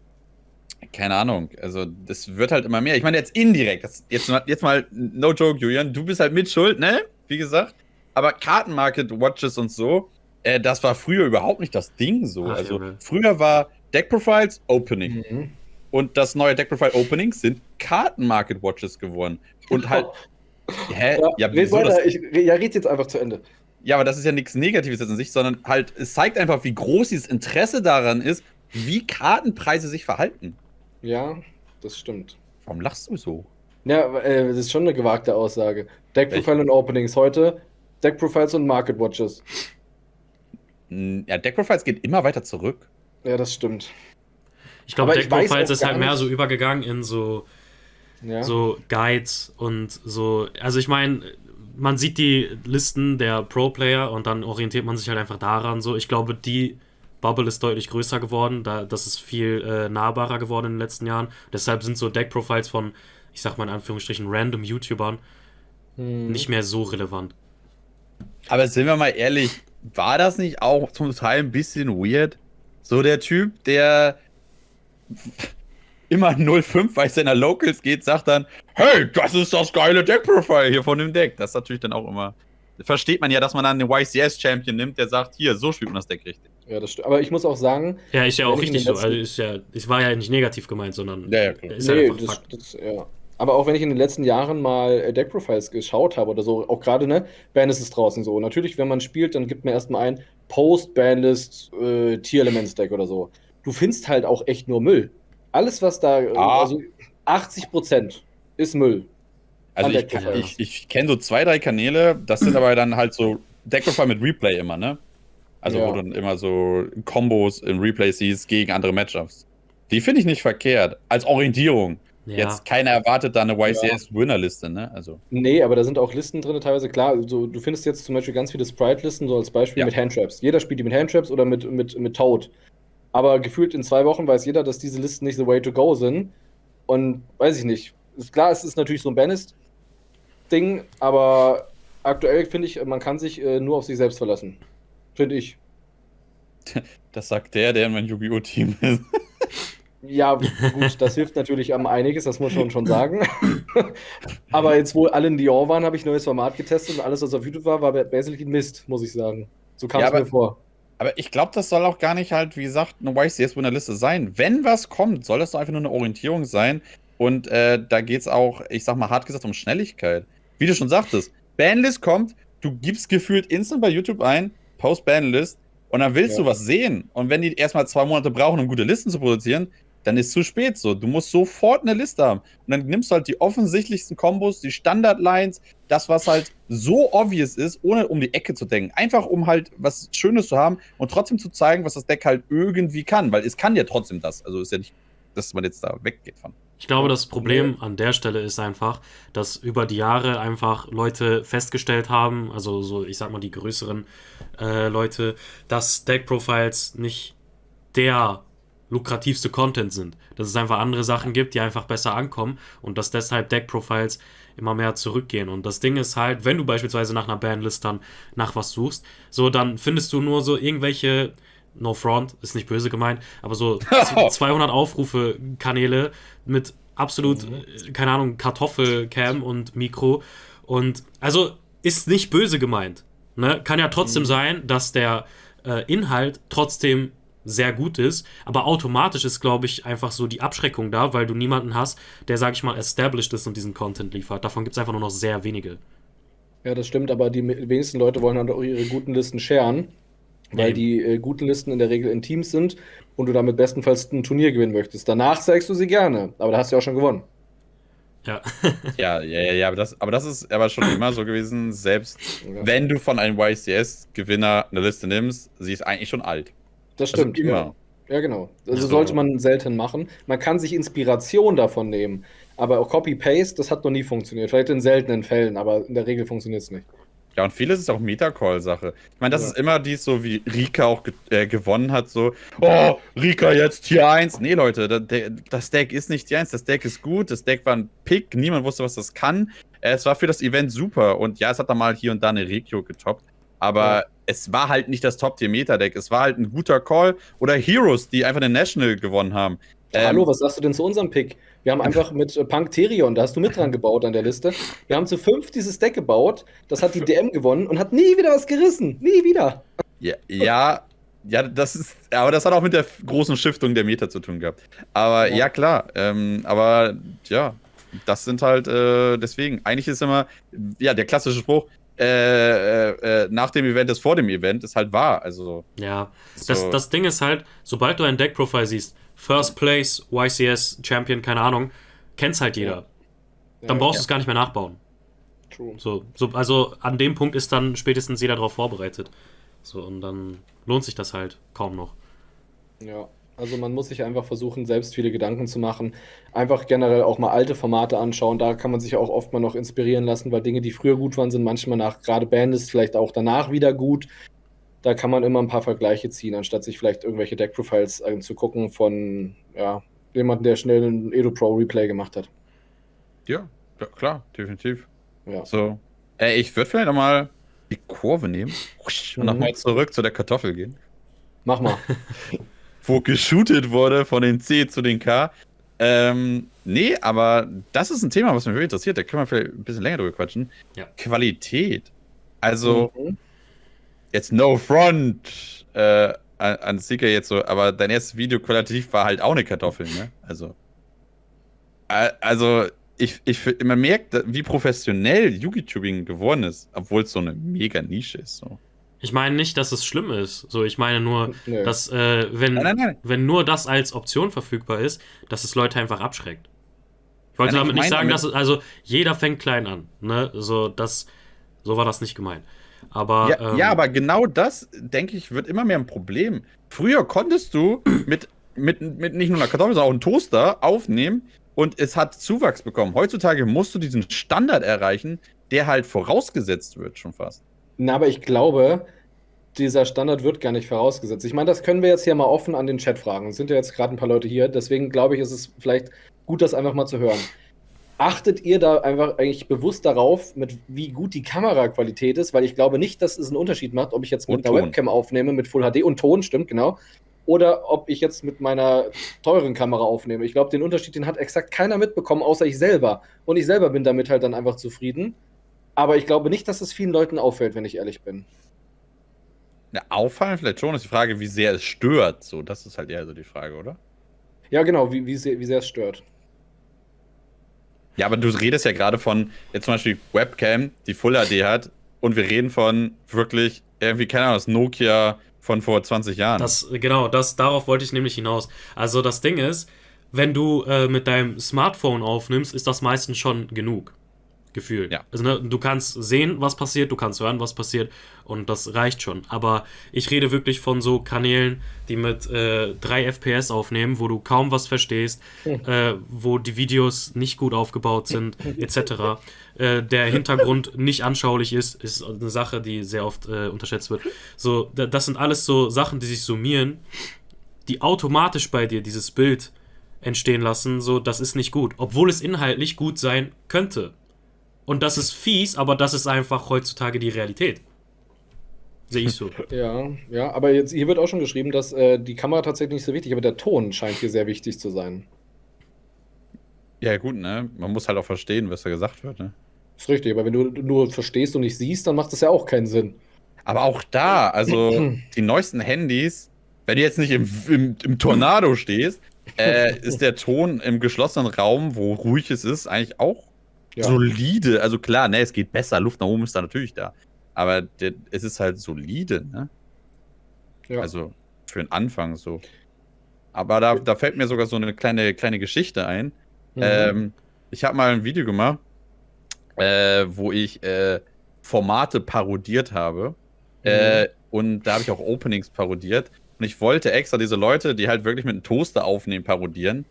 keine Ahnung. Also, das wird halt immer mehr. Ich meine, jetzt indirekt. Das, jetzt, jetzt mal, no joke, Julian. Du bist halt mit schuld, ne? Wie gesagt. Aber Kartenmarket-Watches und so, äh, das war früher überhaupt nicht das Ding so. Ach, also, ja, früher war Deck Profiles Opening. Mhm. Und das neue Deck Profile Opening sind Kartenmarket-Watches geworden. Und halt. Hä? Ja, ja, red weiter. Ich, ja, red jetzt einfach zu Ende. Ja, aber das ist ja nichts Negatives jetzt an sich, sondern halt, es zeigt einfach, wie groß dieses Interesse daran ist, wie Kartenpreise sich verhalten. Ja, das stimmt. Warum lachst du so? Ja, äh, das ist schon eine gewagte Aussage. Deck Profile und Openings heute, Deck Profiles und Market Watches. Ja, Deck Profiles geht immer weiter zurück. Ja, das stimmt. Ich glaube, Deck Profiles ist halt mehr so übergegangen in so, ja. so Guides und so. Also ich meine, man sieht die Listen der Pro-Player und dann orientiert man sich halt einfach daran. So, ich glaube, die Bubble ist deutlich größer geworden, da, das ist viel äh, nahbarer geworden in den letzten Jahren. Deshalb sind so Deck-Profiles von, ich sag mal in Anführungsstrichen, random YouTubern hm. nicht mehr so relevant. Aber sind wir mal ehrlich, war das nicht auch zum Teil ein bisschen weird? So der Typ, der immer 05 bei seiner Locals geht, sagt dann, hey, das ist das geile Deck-Profile hier von dem Deck. Das ist natürlich dann auch immer versteht man ja, dass man dann den YCS-Champion nimmt, der sagt, hier, so spielt man das Deck richtig. Ja, das stimmt. Aber ich muss auch sagen. Ja, ist ja auch richtig so. Also ist ja, ich war ja nicht negativ gemeint, sondern. Ja, ja, klar. Ist nee, halt das, das, ja. Aber auch wenn ich in den letzten Jahren mal äh, Deck-Profiles geschaut habe oder so, auch gerade, ne, Bandlist ist draußen so. Natürlich, wenn man spielt, dann gibt man erstmal ein Post-Bandlist äh, Tier-Elements-Deck oder so. Du findest halt auch echt nur Müll. Alles, was da, ah. also 80% ist Müll. Also ich, ich, ich kenne so zwei, drei Kanäle, das sind aber dann halt so Deckprofile mit Replay immer, ne? Also ja. wo du dann immer so Kombos im Replay siehst gegen andere Matchups. Die finde ich nicht verkehrt. Als Orientierung. ja. jetzt keiner erwartet da eine YCS-Winner-Liste, ne? Also. Nee, aber da sind auch Listen drin, teilweise klar. Also, du findest jetzt zum Beispiel ganz viele Sprite-Listen, so als Beispiel ja. mit Handtraps. Jeder spielt die mit Handtraps oder mit, mit, mit Toad. Aber gefühlt in zwei Wochen weiß jeder, dass diese Listen nicht the way to go sind. Und weiß ich nicht. Ist klar, es ist natürlich so ein Bannist-Ding, aber aktuell finde ich, man kann sich äh, nur auf sich selbst verlassen. Finde ich. [LAUGHS] Das sagt der, der in mein Yu-Gi-Oh! Team ist. [LAUGHS] Ja, gut, das hilft natürlich am einiges, das muss man schon sagen. [LAUGHS] Aber jetzt, wo alle in Dior waren, habe ich ein neues Format getestet und alles, was auf YouTube war, war basically Mist, muss ich sagen. So kam es ja, mir vor. Aber ich glaube, das soll auch gar nicht halt, wie gesagt, eine YCS-Winner-Liste sein. Wenn was kommt, soll das doch einfach nur eine Orientierung sein. Und äh, da geht es auch, ich sag mal hart gesagt, um Schnelligkeit. Wie du schon sagtest, Banlist kommt, du gibst gefühlt instant bei YouTube ein, Post Banlist, und dann willst ja. du was sehen. Und wenn die erstmal zwei Monate brauchen, um gute Listen zu produzieren, dann ist zu spät so. Du musst sofort eine Liste haben. Und dann nimmst du halt die offensichtlichsten Kombos, die Standard-Lines, das, was halt so obvious ist, ohne um die Ecke zu denken. Einfach um halt was Schönes zu haben und trotzdem zu zeigen, was das Deck halt irgendwie kann. Weil es kann ja trotzdem das. Also ist ja nicht, dass man jetzt da weggeht von. Ich glaube, das Problem an der Stelle ist einfach, dass über die Jahre einfach Leute festgestellt haben, also so, ich sag mal, die größeren äh, Leute, dass Deck-Profiles nicht der lukrativste Content sind. Dass es einfach andere Sachen gibt, die einfach besser ankommen und dass deshalb Deck-Profiles immer mehr zurückgehen. Und das Ding ist halt, wenn du beispielsweise nach einer Bandlist dann nach was suchst, so dann findest du nur so irgendwelche, no front, ist nicht böse gemeint, aber so [LAUGHS] 200 Aufrufe-Kanäle mit absolut, mhm. keine Ahnung, Kartoffelcam und Mikro. Und also ist nicht böse gemeint. Ne? Kann ja trotzdem mhm. sein, dass der äh, Inhalt trotzdem sehr gut ist, aber automatisch ist, glaube ich, einfach so die Abschreckung da, weil du niemanden hast, der, sag ich mal, established ist und diesen Content liefert. Davon gibt es einfach nur noch sehr wenige. Ja, das stimmt, aber die wenigsten Leute wollen halt auch ihre guten Listen sharen, weil ja, die äh, guten Listen in der Regel in Teams sind und du damit bestenfalls ein Turnier gewinnen möchtest. Danach zeigst du sie gerne, aber da hast du ja auch schon gewonnen. Ja. [LAUGHS] [LAUGHS] ja, ja, ja, ja, aber das, aber das ist aber schon immer so gewesen, selbst ja. wenn du von einem YCS-Gewinner eine Liste nimmst, sie ist eigentlich schon alt. Das also stimmt. Also immer. Ja. ja, genau. Also sollte man selten machen. Man kann sich Inspiration davon nehmen. Aber auch Copy-Paste, das hat noch nie funktioniert. Vielleicht in seltenen Fällen, aber in der Regel funktioniert es nicht. Ja, und vieles ist auch Metacall-Sache. Ich meine, das ja. ist immer dies, so wie Rika auch ge äh, gewonnen hat, so, oh, Rika jetzt Tier 1. Nee, Leute, das Deck ist nicht Tier 1, das Deck ist gut, das Deck war ein Pick, niemand wusste, was das kann. Äh, es war für das Event super und ja, es hat da mal hier und da eine Regio getoppt, aber ja es war halt nicht das Top-Tier-Meta-Deck. Es war halt ein guter Call. Oder Heroes, die einfach den National gewonnen haben. Ähm, Hallo, was sagst du denn zu unserem Pick? Wir haben einfach mit äh, Punk Terion, da hast du mit dran gebaut an der Liste. Wir haben zu fünf dieses Deck gebaut. Das hat die DM gewonnen und hat nie wieder was gerissen. Nie wieder. Ja, ja, ja, das ist, aber das hat auch mit der großen Stiftung der Meta zu tun gehabt. Aber ja, ja klar, ähm, aber ja, das sind halt, äh, deswegen, eigentlich ist immer, ja, der klassische Spruch, äh, äh, nach dem Event ist vor dem Event, ist halt wahr. Also, ja, so. das, das Ding ist halt, sobald du ein Deck-Profile siehst, First Place, YCS, Champion, keine Ahnung, kennst halt jeder. Ja. Dann brauchst ja. du es gar nicht mehr nachbauen. True. So, so, also an dem Punkt ist dann spätestens jeder darauf vorbereitet. So, und dann lohnt sich das halt kaum noch. Ja. Also man muss sich einfach versuchen, selbst viele Gedanken zu machen. Einfach generell auch mal alte Formate anschauen. Da kann man sich auch oft mal noch inspirieren lassen, weil Dinge, die früher gut waren, sind manchmal nach gerade Bandis vielleicht auch danach wieder gut. Da kann man immer ein paar Vergleiche ziehen, anstatt sich vielleicht irgendwelche Deck-Profiles äh, zu gucken von ja, jemandem, der schnell ein Edo Pro Replay gemacht hat. Ja, klar, definitiv. Ja. So, ey, ich würde vielleicht nochmal die Kurve nehmen [LAUGHS] und mhm. nochmal zurück zu der Kartoffel gehen. Mach mal. [LAUGHS] wo geshootet wurde von den C zu den K. Ähm, nee, aber das ist ein Thema, was mich wirklich interessiert. Da können wir vielleicht ein bisschen länger drüber quatschen. Ja. Qualität. Also, mhm. jetzt no front äh, an Seeker jetzt so, aber dein erstes Video qualitativ war halt auch eine Kartoffel, ne? Also. Also, ich, ich, man merkt, wie professionell Yugi-Tubing geworden ist, obwohl es so eine mega Nische ist. So. Ich meine nicht, dass es schlimm ist. So, ich meine nur, nee. dass äh, wenn, nein, nein, nein. wenn nur das als Option verfügbar ist, dass es Leute einfach abschreckt. Ich wollte damit ich nicht sagen, dass es, also jeder fängt klein an. Ne? So, das, so war das nicht gemeint. Aber, ja, ähm, ja, aber genau das, denke ich, wird immer mehr ein Problem. Früher konntest du mit, mit, mit nicht nur einer Kartoffel, sondern auch einem Toaster aufnehmen und es hat Zuwachs bekommen. Heutzutage musst du diesen Standard erreichen, der halt vorausgesetzt wird, schon fast. Na, aber ich glaube, dieser Standard wird gar nicht vorausgesetzt. Ich meine, das können wir jetzt hier mal offen an den Chat fragen. Es sind ja jetzt gerade ein paar Leute hier, deswegen glaube ich, ist es vielleicht gut, das einfach mal zu hören. Achtet ihr da einfach eigentlich bewusst darauf, mit wie gut die Kameraqualität ist? Weil ich glaube nicht, dass es einen Unterschied macht, ob ich jetzt mit Und einer Ton. Webcam aufnehme mit Full HD und Ton, stimmt, genau. Oder ob ich jetzt mit meiner teuren Kamera aufnehme. Ich glaube, den Unterschied, den hat exakt keiner mitbekommen, außer ich selber. Und ich selber bin damit halt dann einfach zufrieden. Aber ich glaube nicht, dass es vielen Leuten auffällt, wenn ich ehrlich bin. Ja, auffallen vielleicht schon, ist die Frage, wie sehr es stört. So, das ist halt eher so die Frage, oder? Ja, genau, wie, wie, sehr, wie sehr es stört. Ja, aber du redest ja gerade von jetzt zum Beispiel Webcam, die Full HD hat, und wir reden von wirklich irgendwie, keine Ahnung, das Nokia von vor 20 Jahren. Das, genau, das, darauf wollte ich nämlich hinaus. Also das Ding ist, wenn du äh, mit deinem Smartphone aufnimmst, ist das meistens schon genug. Gefühl. Ja. Also ne, du kannst sehen, was passiert, du kannst hören, was passiert und das reicht schon. Aber ich rede wirklich von so Kanälen, die mit äh, 3 FPS aufnehmen, wo du kaum was verstehst, [LAUGHS] äh, wo die Videos nicht gut aufgebaut sind, [LAUGHS] etc. Äh, der Hintergrund nicht anschaulich ist, ist eine Sache, die sehr oft äh, unterschätzt wird. So, da- das sind alles so Sachen, die sich summieren, die automatisch bei dir dieses Bild entstehen lassen, so das ist nicht gut, obwohl es inhaltlich gut sein könnte. Und das ist fies, aber das ist einfach heutzutage die Realität. Sehe ich so. [LAUGHS] Ja, ja, aber jetzt hier wird auch schon geschrieben, dass äh, die Kamera tatsächlich nicht so wichtig, aber der Ton scheint hier sehr wichtig zu sein. ja, gut, ne? Man muss halt auch verstehen, was da gesagt wird, ne? Ist richtig, aber wenn du nur verstehst und nicht siehst, dann macht das ja auch keinen Sinn. Aber auch da, also [CLEARS THROAT] die neuesten Handys, wenn du jetzt nicht im, im, im Tornado stehst, äh, ist der Ton im geschlossenen Raum, wo ruhig es ist, eigentlich auch Ja. solide. Also klar, ne, es geht besser, Luft nach oben ist da natürlich da. Aber der, es ist halt solide, ne? Ja. Also für den Anfang so. Aber da, da fällt mir sogar so eine kleine, kleine Geschichte ein. Mhm. Ähm, ich habe mal ein Video gemacht, äh, wo ich äh, Formate parodiert habe. Äh, und da habe ich auch Openings parodiert. Und ich wollte extra diese Leute, die halt wirklich mit einem Toaster aufnehmen, parodieren.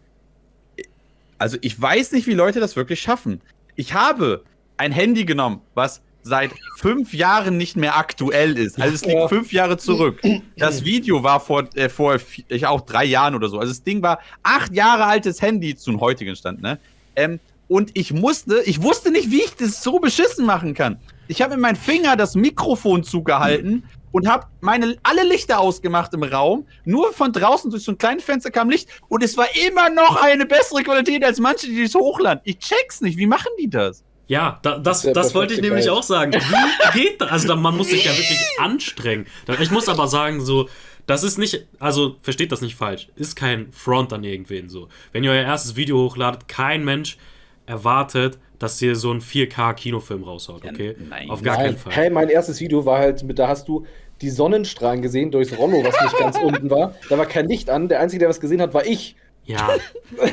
Also ich weiß nicht, wie Leute das wirklich schaffen. Ich habe ein Handy genommen, was seit fünf Jahren nicht mehr aktuell ist. Also es liegt Ja. fünf Jahre zurück. Das Video war vor, äh, vor ich auch drei Jahren oder so. Also das Ding war acht Jahre altes Handy zum heutigen Stand, ne? Ähm, und ich musste, ich wusste nicht, wie ich das so beschissen machen kann. Ich habe mit meinem Finger das Mikrofon zugehalten und habe meine alle Lichter ausgemacht im Raum. Nur von draußen durch so ein kleines Fenster kam Licht und es war immer noch eine bessere Qualität als manche, die das hochladen. Ich check's nicht. Wie machen die das? Ja, da, das, das wollte ich nämlich auch sagen. Wie [LAUGHS] geht das? Also da, man muss sich ja wirklich anstrengen. Ich muss aber sagen, so, das ist nicht, also versteht das nicht falsch, ist kein Front an irgendwen so. Wenn ihr euer erstes Video hochladet, kein Mensch erwartet, dass ihr so einen 4K-Kinofilm raushaut, Ja, okay? nein. Auf gar Nein. keinen Fall. Hey, mein erstes Video war halt, mit, da hast du die Sonnenstrahlen gesehen durchs Rollo, was nicht ganz [LAUGHS] unten war. Da war kein Licht an. Der Einzige, der was gesehen hat, war ich. Ja,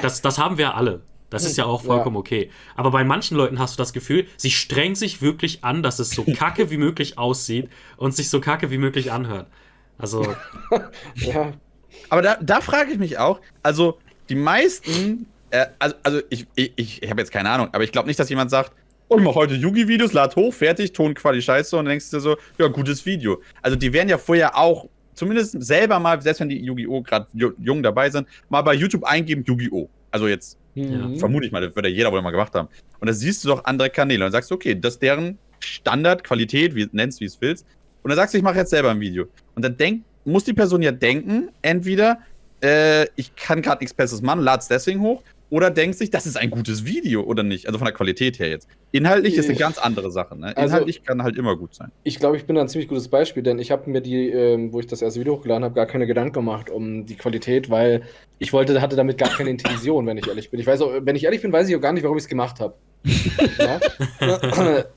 das, das haben wir alle. Das ist ja auch vollkommen okay. Aber bei manchen Leuten hast du das Gefühl, sie strengen sich wirklich an, dass es so [LAUGHS] kacke wie möglich aussieht und sich so kacke wie möglich anhört. Also, [LAUGHS] Ja, Aber da, da frage ich mich auch, also die meisten, äh, also, also ich, ich, ich, ich habe jetzt keine Ahnung, aber ich glaube nicht, dass jemand sagt, oh, ich mache heute Yugi-Videos, lad hoch, fertig, Tonquali scheiße und dann denkst du dir so, ja, gutes Video. Also die werden ja vorher auch, zumindest selber mal, selbst wenn die Yu-Gi-Oh! gerade jung dabei sind, mal bei YouTube eingeben, Yu-Gi-Oh! Also jetzt Mhm. vermute ich mal, das wird ja jeder wohl mal gemacht haben. Und da siehst du doch andere Kanäle und sagst, okay, das ist deren Standardqualität, wie nennst wie es willst. Und dann sagst du, ich mache jetzt selber ein Video. Und dann denk, muss die Person ja denken, entweder äh, ich kann gerade nichts Besseres machen, lad's deswegen hoch, oder denkt sich, das ist ein gutes Video oder nicht. Also von der Qualität her jetzt. Inhaltlich ist eine ganz andere Sache. Ne? Also- Inhaltlich kann halt immer gut sein. Ich glaube, ich bin da ein ziemlich gutes Beispiel, denn ich habe mir die, ähm, wo ich das erste Video hochgeladen habe, gar keine Gedanken gemacht um die Qualität, weil ich wollte, hatte damit gar keine Intention, wenn ich ehrlich bin. Ich weiß auch, wenn ich ehrlich bin, weiß ich auch gar nicht, warum ich es gemacht habe. [LAUGHS] ja?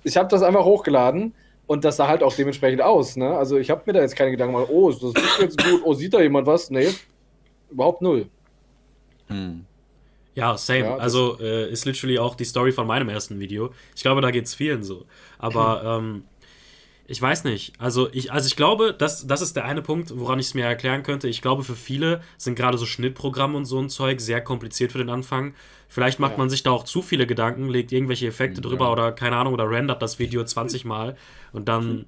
Ich habe das einfach hochgeladen und das sah halt auch dementsprechend aus. Ne? Also ich habe mir da jetzt keine Gedanken gemacht, oh, ist das jetzt gut, oh, sieht da jemand was? Nee, überhaupt null. Hm. Ja, same. Ja, also, äh, ist literally auch die Story von meinem ersten Video. Ich glaube, da geht's vielen so. Aber, [LAUGHS] ähm, Ich weiß nicht. Also ich, also ich glaube, das, das ist der eine Punkt, woran ich es mir erklären könnte. Ich glaube, für viele sind gerade so Schnittprogramme und so ein Zeug sehr kompliziert für den Anfang. Vielleicht macht ja. man sich da auch zu viele Gedanken, legt irgendwelche Effekte ja. drüber oder keine Ahnung, oder rendert das Video [LAUGHS] 20 Mal und dann.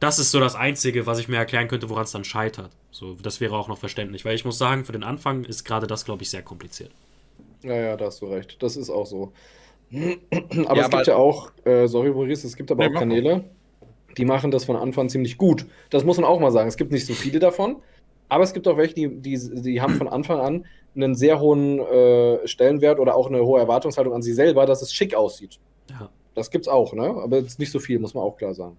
Das ist so das Einzige, was ich mir erklären könnte, woran es dann scheitert. So, das wäre auch noch verständlich, weil ich muss sagen, für den Anfang ist gerade das, glaube ich, sehr kompliziert. Ja, ja, da hast du recht. Das ist auch so. [CLEARS THROAT] aber ja, es gibt ja auch, äh, sorry Maurice, es gibt aber nee, auch Kanäle, die machen das von Anfang ziemlich gut. Das muss man auch mal sagen. Es gibt nicht so viele davon, aber es gibt auch welche, die, die, die haben von Anfang an einen sehr hohen äh, Stellenwert oder auch eine hohe Erwartungshaltung an sie selber, dass es schick aussieht. Ja. Das gibt's auch, ne? Aber es ist nicht so viel, muss man auch klar sagen.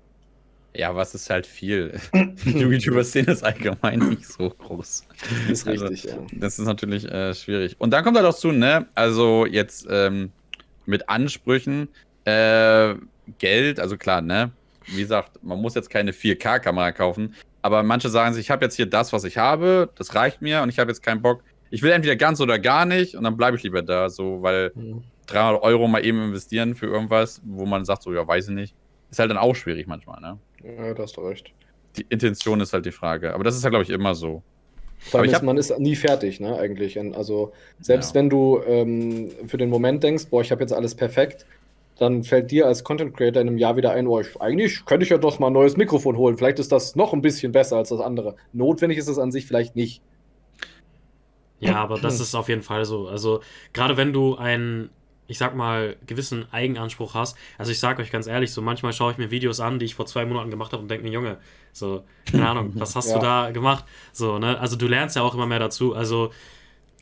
Ja, was ist halt viel? [LAUGHS] Die YouTuber-Szene ist allgemein nicht so groß. Das ist also, richtig, ja. Das ist natürlich äh, schwierig. Und dann kommt halt auch zu, ne? Also jetzt ähm, mit Ansprüchen, äh, Geld, also klar, ne? wie gesagt, man muss jetzt keine 4K-Kamera kaufen, aber manche sagen sich, ich habe jetzt hier das, was ich habe, das reicht mir und ich habe jetzt keinen Bock. Ich will entweder ganz oder gar nicht und dann bleibe ich lieber da, so, weil mhm. 300 Euro mal eben investieren für irgendwas, wo man sagt, so, ja, weiß ich nicht, ist halt dann auch schwierig manchmal, ne? Ja, da hast du recht. Die Intention ist halt die Frage, aber das ist ja, glaube ich, immer so. Vor allem ist, man ist nie fertig, ne, eigentlich. Also, selbst ja. wenn du ähm, für den Moment denkst, boah, ich habe jetzt alles perfekt, dann fällt dir als Content Creator in einem Jahr wieder ein, oh, ich, eigentlich könnte ich ja doch mal ein neues Mikrofon holen. Vielleicht ist das noch ein bisschen besser als das andere. Notwendig ist es an sich vielleicht nicht. Ja, aber das ist auf jeden Fall so. Also, gerade wenn du einen, ich sag mal, gewissen Eigenanspruch hast. Also, ich sag euch ganz ehrlich, so manchmal schaue ich mir Videos an, die ich vor zwei Monaten gemacht habe und denke mir, Junge, so, keine Ahnung, [LAUGHS] was hast ja. du da gemacht? So, ne? Also, du lernst ja auch immer mehr dazu. Also,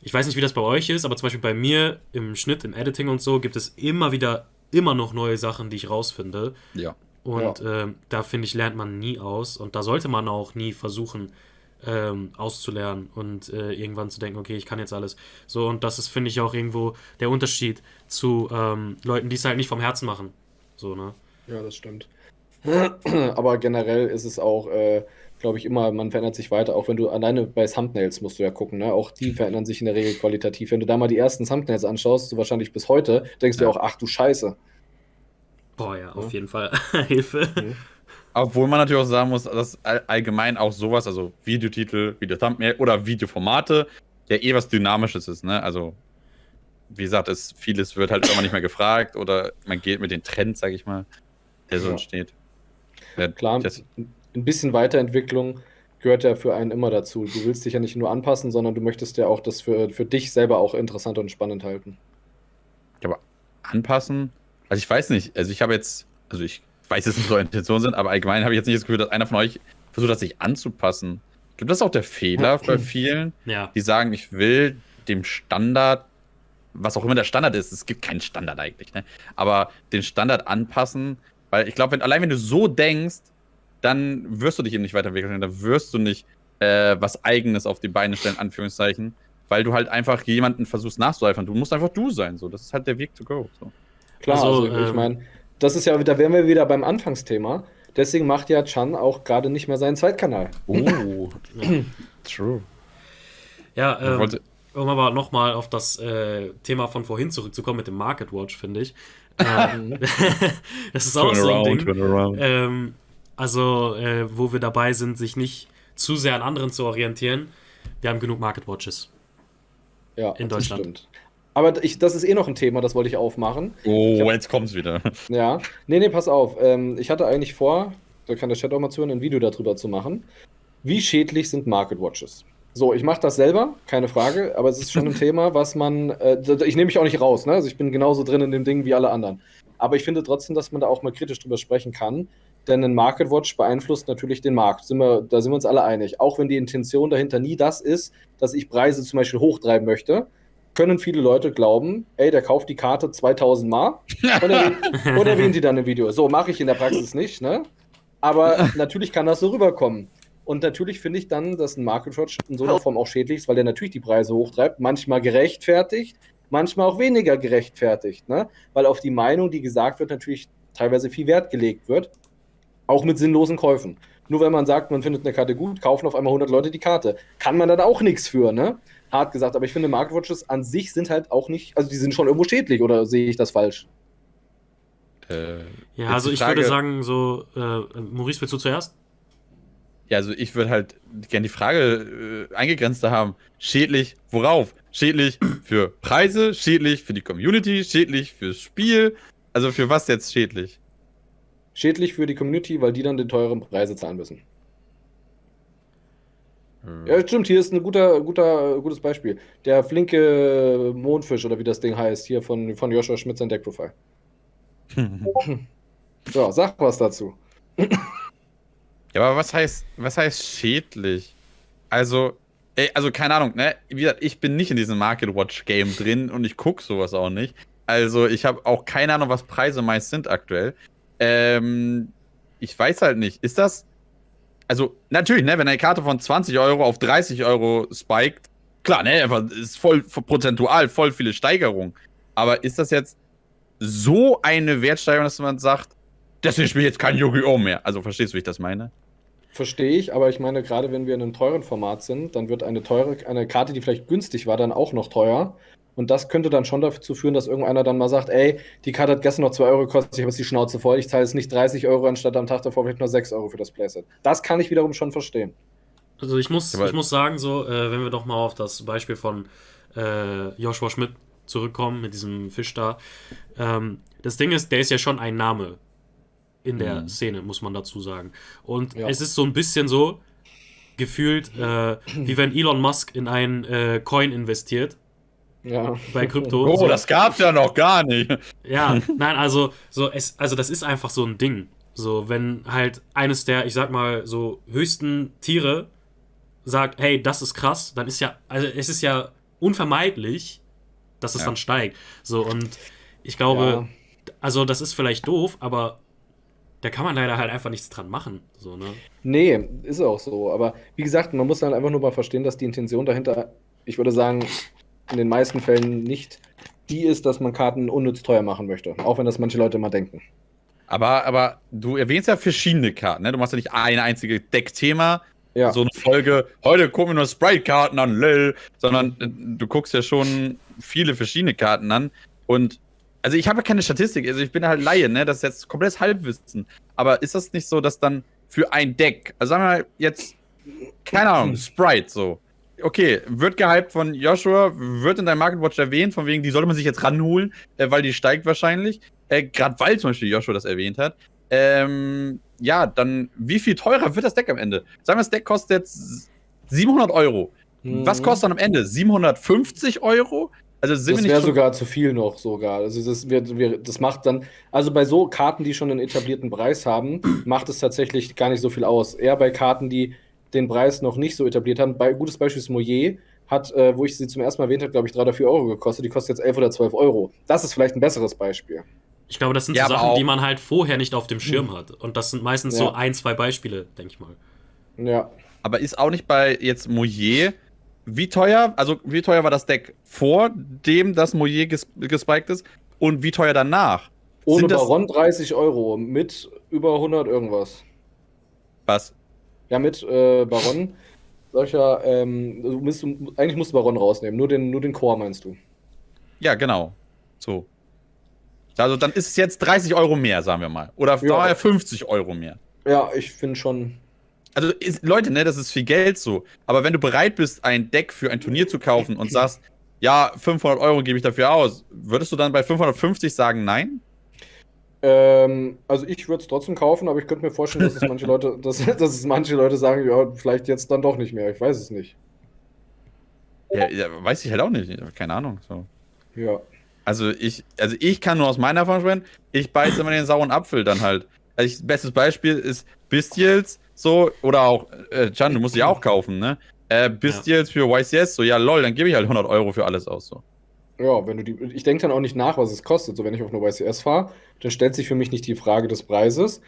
ich weiß nicht, wie das bei euch ist, aber zum Beispiel bei mir im Schnitt, im Editing und so gibt es immer wieder immer noch neue Sachen, die ich rausfinde. Ja. Und ja. Äh, da finde ich, lernt man nie aus. Und da sollte man auch nie versuchen, ähm, auszulernen und äh, irgendwann zu denken, okay, ich kann jetzt alles. So, und das ist, finde ich, auch irgendwo der Unterschied zu ähm, Leuten, die es halt nicht vom Herzen machen. So, ne? Ja, das stimmt. [CLEARS THROAT] Aber generell ist es auch, äh, glaube ich, immer, man verändert sich weiter. Auch wenn du alleine bei Thumbnails musst du ja gucken, ne? Auch die verändern sich in der Regel qualitativ. Wenn du da mal die ersten Thumbnails anschaust, so wahrscheinlich bis heute, denkst ja. du auch, ach du Scheiße. Boah, ja, auf ja. jeden Fall. [LAUGHS] Hilfe. Mhm. Obwohl man natürlich auch sagen muss, dass allgemein auch sowas, also Videotitel, Video-Thumbnail oder Videoformate, ja eh was Dynamisches ist, ne? Also, wie gesagt, es, vieles wird halt immer nicht mehr gefragt oder man geht mit den Trends, sag ich mal, der so ja. entsteht. Ja, Klar, das, ein bisschen Weiterentwicklung gehört ja für einen immer dazu. Du willst dich ja nicht nur anpassen, sondern du möchtest ja auch das für, für dich selber auch interessant und spannend halten. Aber anpassen? Also ich weiß nicht. Also ich habe jetzt, also ich weiß jetzt nicht, was eure Intentionen sind, aber allgemein habe ich jetzt nicht das Gefühl, dass einer von euch versucht hat, sich anzupassen. Ich glaube, das ist auch der Fehler bei vielen, ja. die sagen, ich will dem Standard, was auch immer der Standard ist, es gibt keinen Standard eigentlich, ne? aber den Standard anpassen, weil ich glaube, wenn, allein wenn du so denkst, dann wirst du dich eben nicht weiterentwickeln. Da wirst du nicht äh, was Eigenes auf die Beine stellen, Anführungszeichen, weil du halt einfach jemanden versuchst nachzueifern. Du musst einfach du sein. So. Das ist halt der Weg to go. So. Klar, also, also ich ähm, meine, das ist ja, da wären wir wieder beim Anfangsthema. Deswegen macht ja Chan auch gerade nicht mehr seinen Zweitkanal. Oh, [CLEARS THROAT] true. Ja, ähm, um aber nochmal auf das äh, Thema von vorhin zurückzukommen mit dem Market Watch, finde ich. [LAUGHS] Ähm, [LAUGHS] das ist auch so ein Ding. Ähm, also, äh, wo wir dabei sind, sich nicht zu sehr an anderen zu orientieren. Wir haben genug Market Watches. Ja, in Deutschland. Aber ich, das ist eh noch ein Thema, das wollte ich aufmachen. Oh, ich hab, jetzt kommt's wieder. [LAUGHS] Ja. Nee, nee, pass auf. Ähm, ich hatte eigentlich vor, da kann der Chat auch mal zuhören, ein Video darüber zu machen. Wie schädlich sind Market Watches? So, ich mache das selber, keine Frage, aber es ist schon ein [LAUGHS] Thema, was man. Äh, ich nehme mich auch nicht raus, ne? Also ich bin genauso drin in dem Ding wie alle anderen. Aber ich finde trotzdem, dass man da auch mal kritisch drüber sprechen kann, denn ein Market Watch beeinflusst natürlich den Markt. Sind wir, da sind wir uns alle einig. Auch wenn die Intention dahinter nie das ist, dass ich Preise zum Beispiel hochtreiben möchte, können viele Leute glauben, ey, der kauft die Karte 2000 Mal und erwähnt, und erwähnt die dann im Video. So mache ich in der Praxis nicht, ne? Aber [LAUGHS] natürlich kann das so rüberkommen. Und natürlich finde ich dann, dass ein Market Watch in so einer Form auch schädlich ist, weil der natürlich die Preise hochtreibt, manchmal gerechtfertigt, manchmal auch weniger gerechtfertigt, ne? Weil auf die Meinung, die gesagt wird, natürlich teilweise viel Wert gelegt wird. Auch mit sinnlosen Käufen. Nur wenn man sagt, man findet eine Karte gut, kaufen auf einmal 100 Leute die Karte. Kann man dann auch nichts für, ne? Hart gesagt. Aber ich finde, Market Watches an sich sind halt auch nicht, also die sind schon irgendwo schädlich, oder sehe ich das falsch? Äh, ja, also ich Frage, würde sagen, so, äh, Maurice, willst du zuerst? Ja, also ich würde halt gerne die Frage äh, eingegrenzter haben. Schädlich worauf? Schädlich für Preise, schädlich für die Community, schädlich fürs Spiel. Also für was jetzt schädlich? Schädlich für die Community, weil die dann die teuren Preise zahlen müssen. Ja, stimmt, hier ist ein guter, guter, gutes Beispiel. Der flinke Mondfisch oder wie das Ding heißt, hier von, von Joshua Schmidt sein Deckprofil. [LAUGHS] so, sag was dazu. Ja, aber was heißt, was heißt schädlich? Also, ey, also keine Ahnung, ne? Wie gesagt, ich bin nicht in diesem Market Watch Game drin und ich gucke sowas auch nicht. Also, ich habe auch keine Ahnung, was Preise meist sind aktuell. Ähm, ich weiß halt nicht. Ist das. Also, natürlich, ne, wenn eine Karte von 20 Euro auf 30 Euro spiked, klar, ne, ist voll prozentual voll viele Steigerungen. Aber ist das jetzt so eine Wertsteigerung, dass man sagt, deswegen spiele ich jetzt kein Yu-Gi-Oh! mehr. Also verstehst du, wie ich das meine? Verstehe ich, aber ich meine, gerade wenn wir in einem teuren Format sind, dann wird eine teure, eine Karte, die vielleicht günstig war, dann auch noch teuer. Und das könnte dann schon dazu führen, dass irgendeiner dann mal sagt, ey, die Karte hat gestern noch 2 Euro gekostet, ich habe jetzt die Schnauze voll, ich zahle jetzt nicht 30 Euro anstatt am Tag davor vielleicht nur 6 Euro für das Playset. Das kann ich wiederum schon verstehen. Also ich muss, ich muss sagen, so, äh, wenn wir doch mal auf das Beispiel von äh, Joshua Schmidt zurückkommen, mit diesem Fisch da. Ähm, das Ding ist, der ist ja schon ein Name in der mhm. Szene, muss man dazu sagen. Und ja. es ist so ein bisschen so gefühlt, äh, wie wenn Elon Musk in einen äh, Coin investiert. Ja. Bei Krypto. Oh, so. das gab's ja noch gar nicht. Ja, nein, also, so, es, also das ist einfach so ein Ding. So, wenn halt eines der, ich sag mal, so höchsten Tiere sagt, hey, das ist krass, dann ist ja, also es ist ja unvermeidlich, dass es ja. dann steigt. So, und ich glaube, ja. also das ist vielleicht doof, aber da kann man leider halt einfach nichts dran machen. So, ne? Nee, ist auch so. Aber wie gesagt, man muss dann einfach nur mal verstehen, dass die Intention dahinter, ich würde sagen, in den meisten Fällen nicht die ist, dass man Karten unnütz teuer machen möchte. Auch wenn das manche Leute mal denken. Aber, aber du erwähnst ja verschiedene Karten, ne? Du machst ja nicht ein einziges Deckthema, ja. so eine Folge, heute gucken wir nur Sprite-Karten an, lol, sondern äh, du guckst ja schon viele verschiedene Karten an. Und also ich habe ja keine Statistik, also ich bin halt Laie, ne? Das ist jetzt komplettes Halbwissen. Aber ist das nicht so, dass dann für ein Deck, also sagen wir mal jetzt, keine Ahnung, Sprite so. Okay, wird gehypt von Joshua, wird in deinem Market Watch erwähnt, von wegen, die sollte man sich jetzt ranholen, äh, weil die steigt wahrscheinlich. Äh, Gerade weil zum Beispiel Joshua das erwähnt hat. Ähm, ja, dann wie viel teurer wird das Deck am Ende? Sagen wir, das Deck kostet jetzt 700 Euro. Mhm. Was kostet dann am Ende? 750 Euro? Also das wäre sogar zu viel noch sogar. Also das, wird, wird, das macht dann, also bei so Karten, die schon einen etablierten Preis haben, macht es tatsächlich gar nicht so viel aus. Eher bei Karten, die den Preis noch nicht so etabliert haben. Bei, gutes Beispiel ist Moyer, hat, äh, wo ich sie zum ersten Mal erwähnt habe, glaube ich, 3 oder 4 Euro gekostet. Die kostet jetzt 11 oder 12 Euro. Das ist vielleicht ein besseres Beispiel. Ich glaube, das sind ja, so Sachen, die man halt vorher nicht auf dem Schirm hm. hat. Und das sind meistens ja. so ein, zwei Beispiele, denke ich mal. Ja. Aber ist auch nicht bei jetzt Moyer wie teuer, also wie teuer war das Deck vor dem das Moyer ges gespiked ist und wie teuer danach? Ohne Baron 30 Euro, mit über 100 irgendwas. Was? Ja, mit äh, Baron. Solcher, ähm, du musst, eigentlich musst du Baron rausnehmen, nur den, nur den Core meinst du. Ja, genau. So. Also dann ist es jetzt 30 Euro mehr, sagen wir mal. Oder ja. 50 Euro mehr. Ja, ich finde schon, also ist, Leute, ne, das ist viel Geld so. Aber wenn du bereit bist, ein Deck für ein Turnier zu kaufen und [CLEARS THROAT] sagst, ja, 500 Euro gebe ich dafür aus, würdest du dann bei 550 sagen nein? Ähm, also ich würde es trotzdem kaufen, aber ich könnte mir vorstellen, dass es manche [LAUGHS] Leute, dass, dass es manche Leute sagen, ja, vielleicht jetzt dann doch nicht mehr. Ich weiß es nicht. Ja, ja weiß ich halt auch nicht. Keine Ahnung. So. Ja. Also ich, also ich kann nur aus meiner Erfahrung sprechen, ich beiße immer den sauren Apfel dann halt. Also ich, bestes Beispiel ist Bestials so, oder auch, äh, Can, du musst die auch kaufen, ne? Äh, bist ja. jetzt für YCS so, ja lol, dann gebe ich halt 100 Euro für alles aus, so. Ja, wenn du die, ich denke dann auch nicht nach, was es kostet. So, wenn ich auf eine YCS fahre, dann stellt sich für mich nicht die Frage des Preises,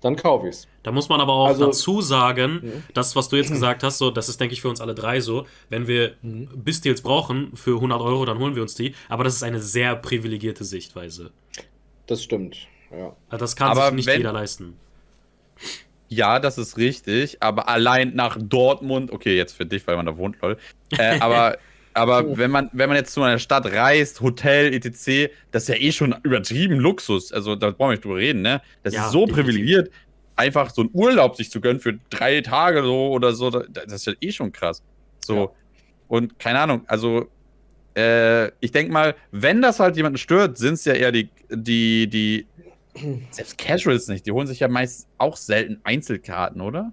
dann kaufe ich es. Da muss man aber auch also, dazu sagen, ja. das, was du jetzt gesagt hast, so, das ist, denke ich, für uns alle drei so. Wenn wir mhm. Bistils brauchen für 100 Euro, dann holen wir uns die. Aber das ist eine sehr privilegierte Sichtweise. Das stimmt, ja. Also das kann aber sich nicht wenn, jeder leisten. Ja, das ist richtig, aber allein nach Dortmund, okay, jetzt für dich, weil man da wohnt, lol. Äh, [LAUGHS] aber Aber oh. wenn man, wenn man jetzt zu einer Stadt reist, Hotel, etc., das ist ja eh schon übertrieben Luxus. Also da brauchen wir nicht drüber reden, ne? Das ja, ist so definitiv. privilegiert, einfach so einen Urlaub sich zu gönnen für drei Tage so oder so. Das ist ja eh schon krass. So. Ja. Und keine Ahnung, also äh, ich denke mal, wenn das halt jemanden stört, sind es ja eher die, die, die, selbst Casuals nicht, die holen sich ja meist auch selten Einzelkarten, oder?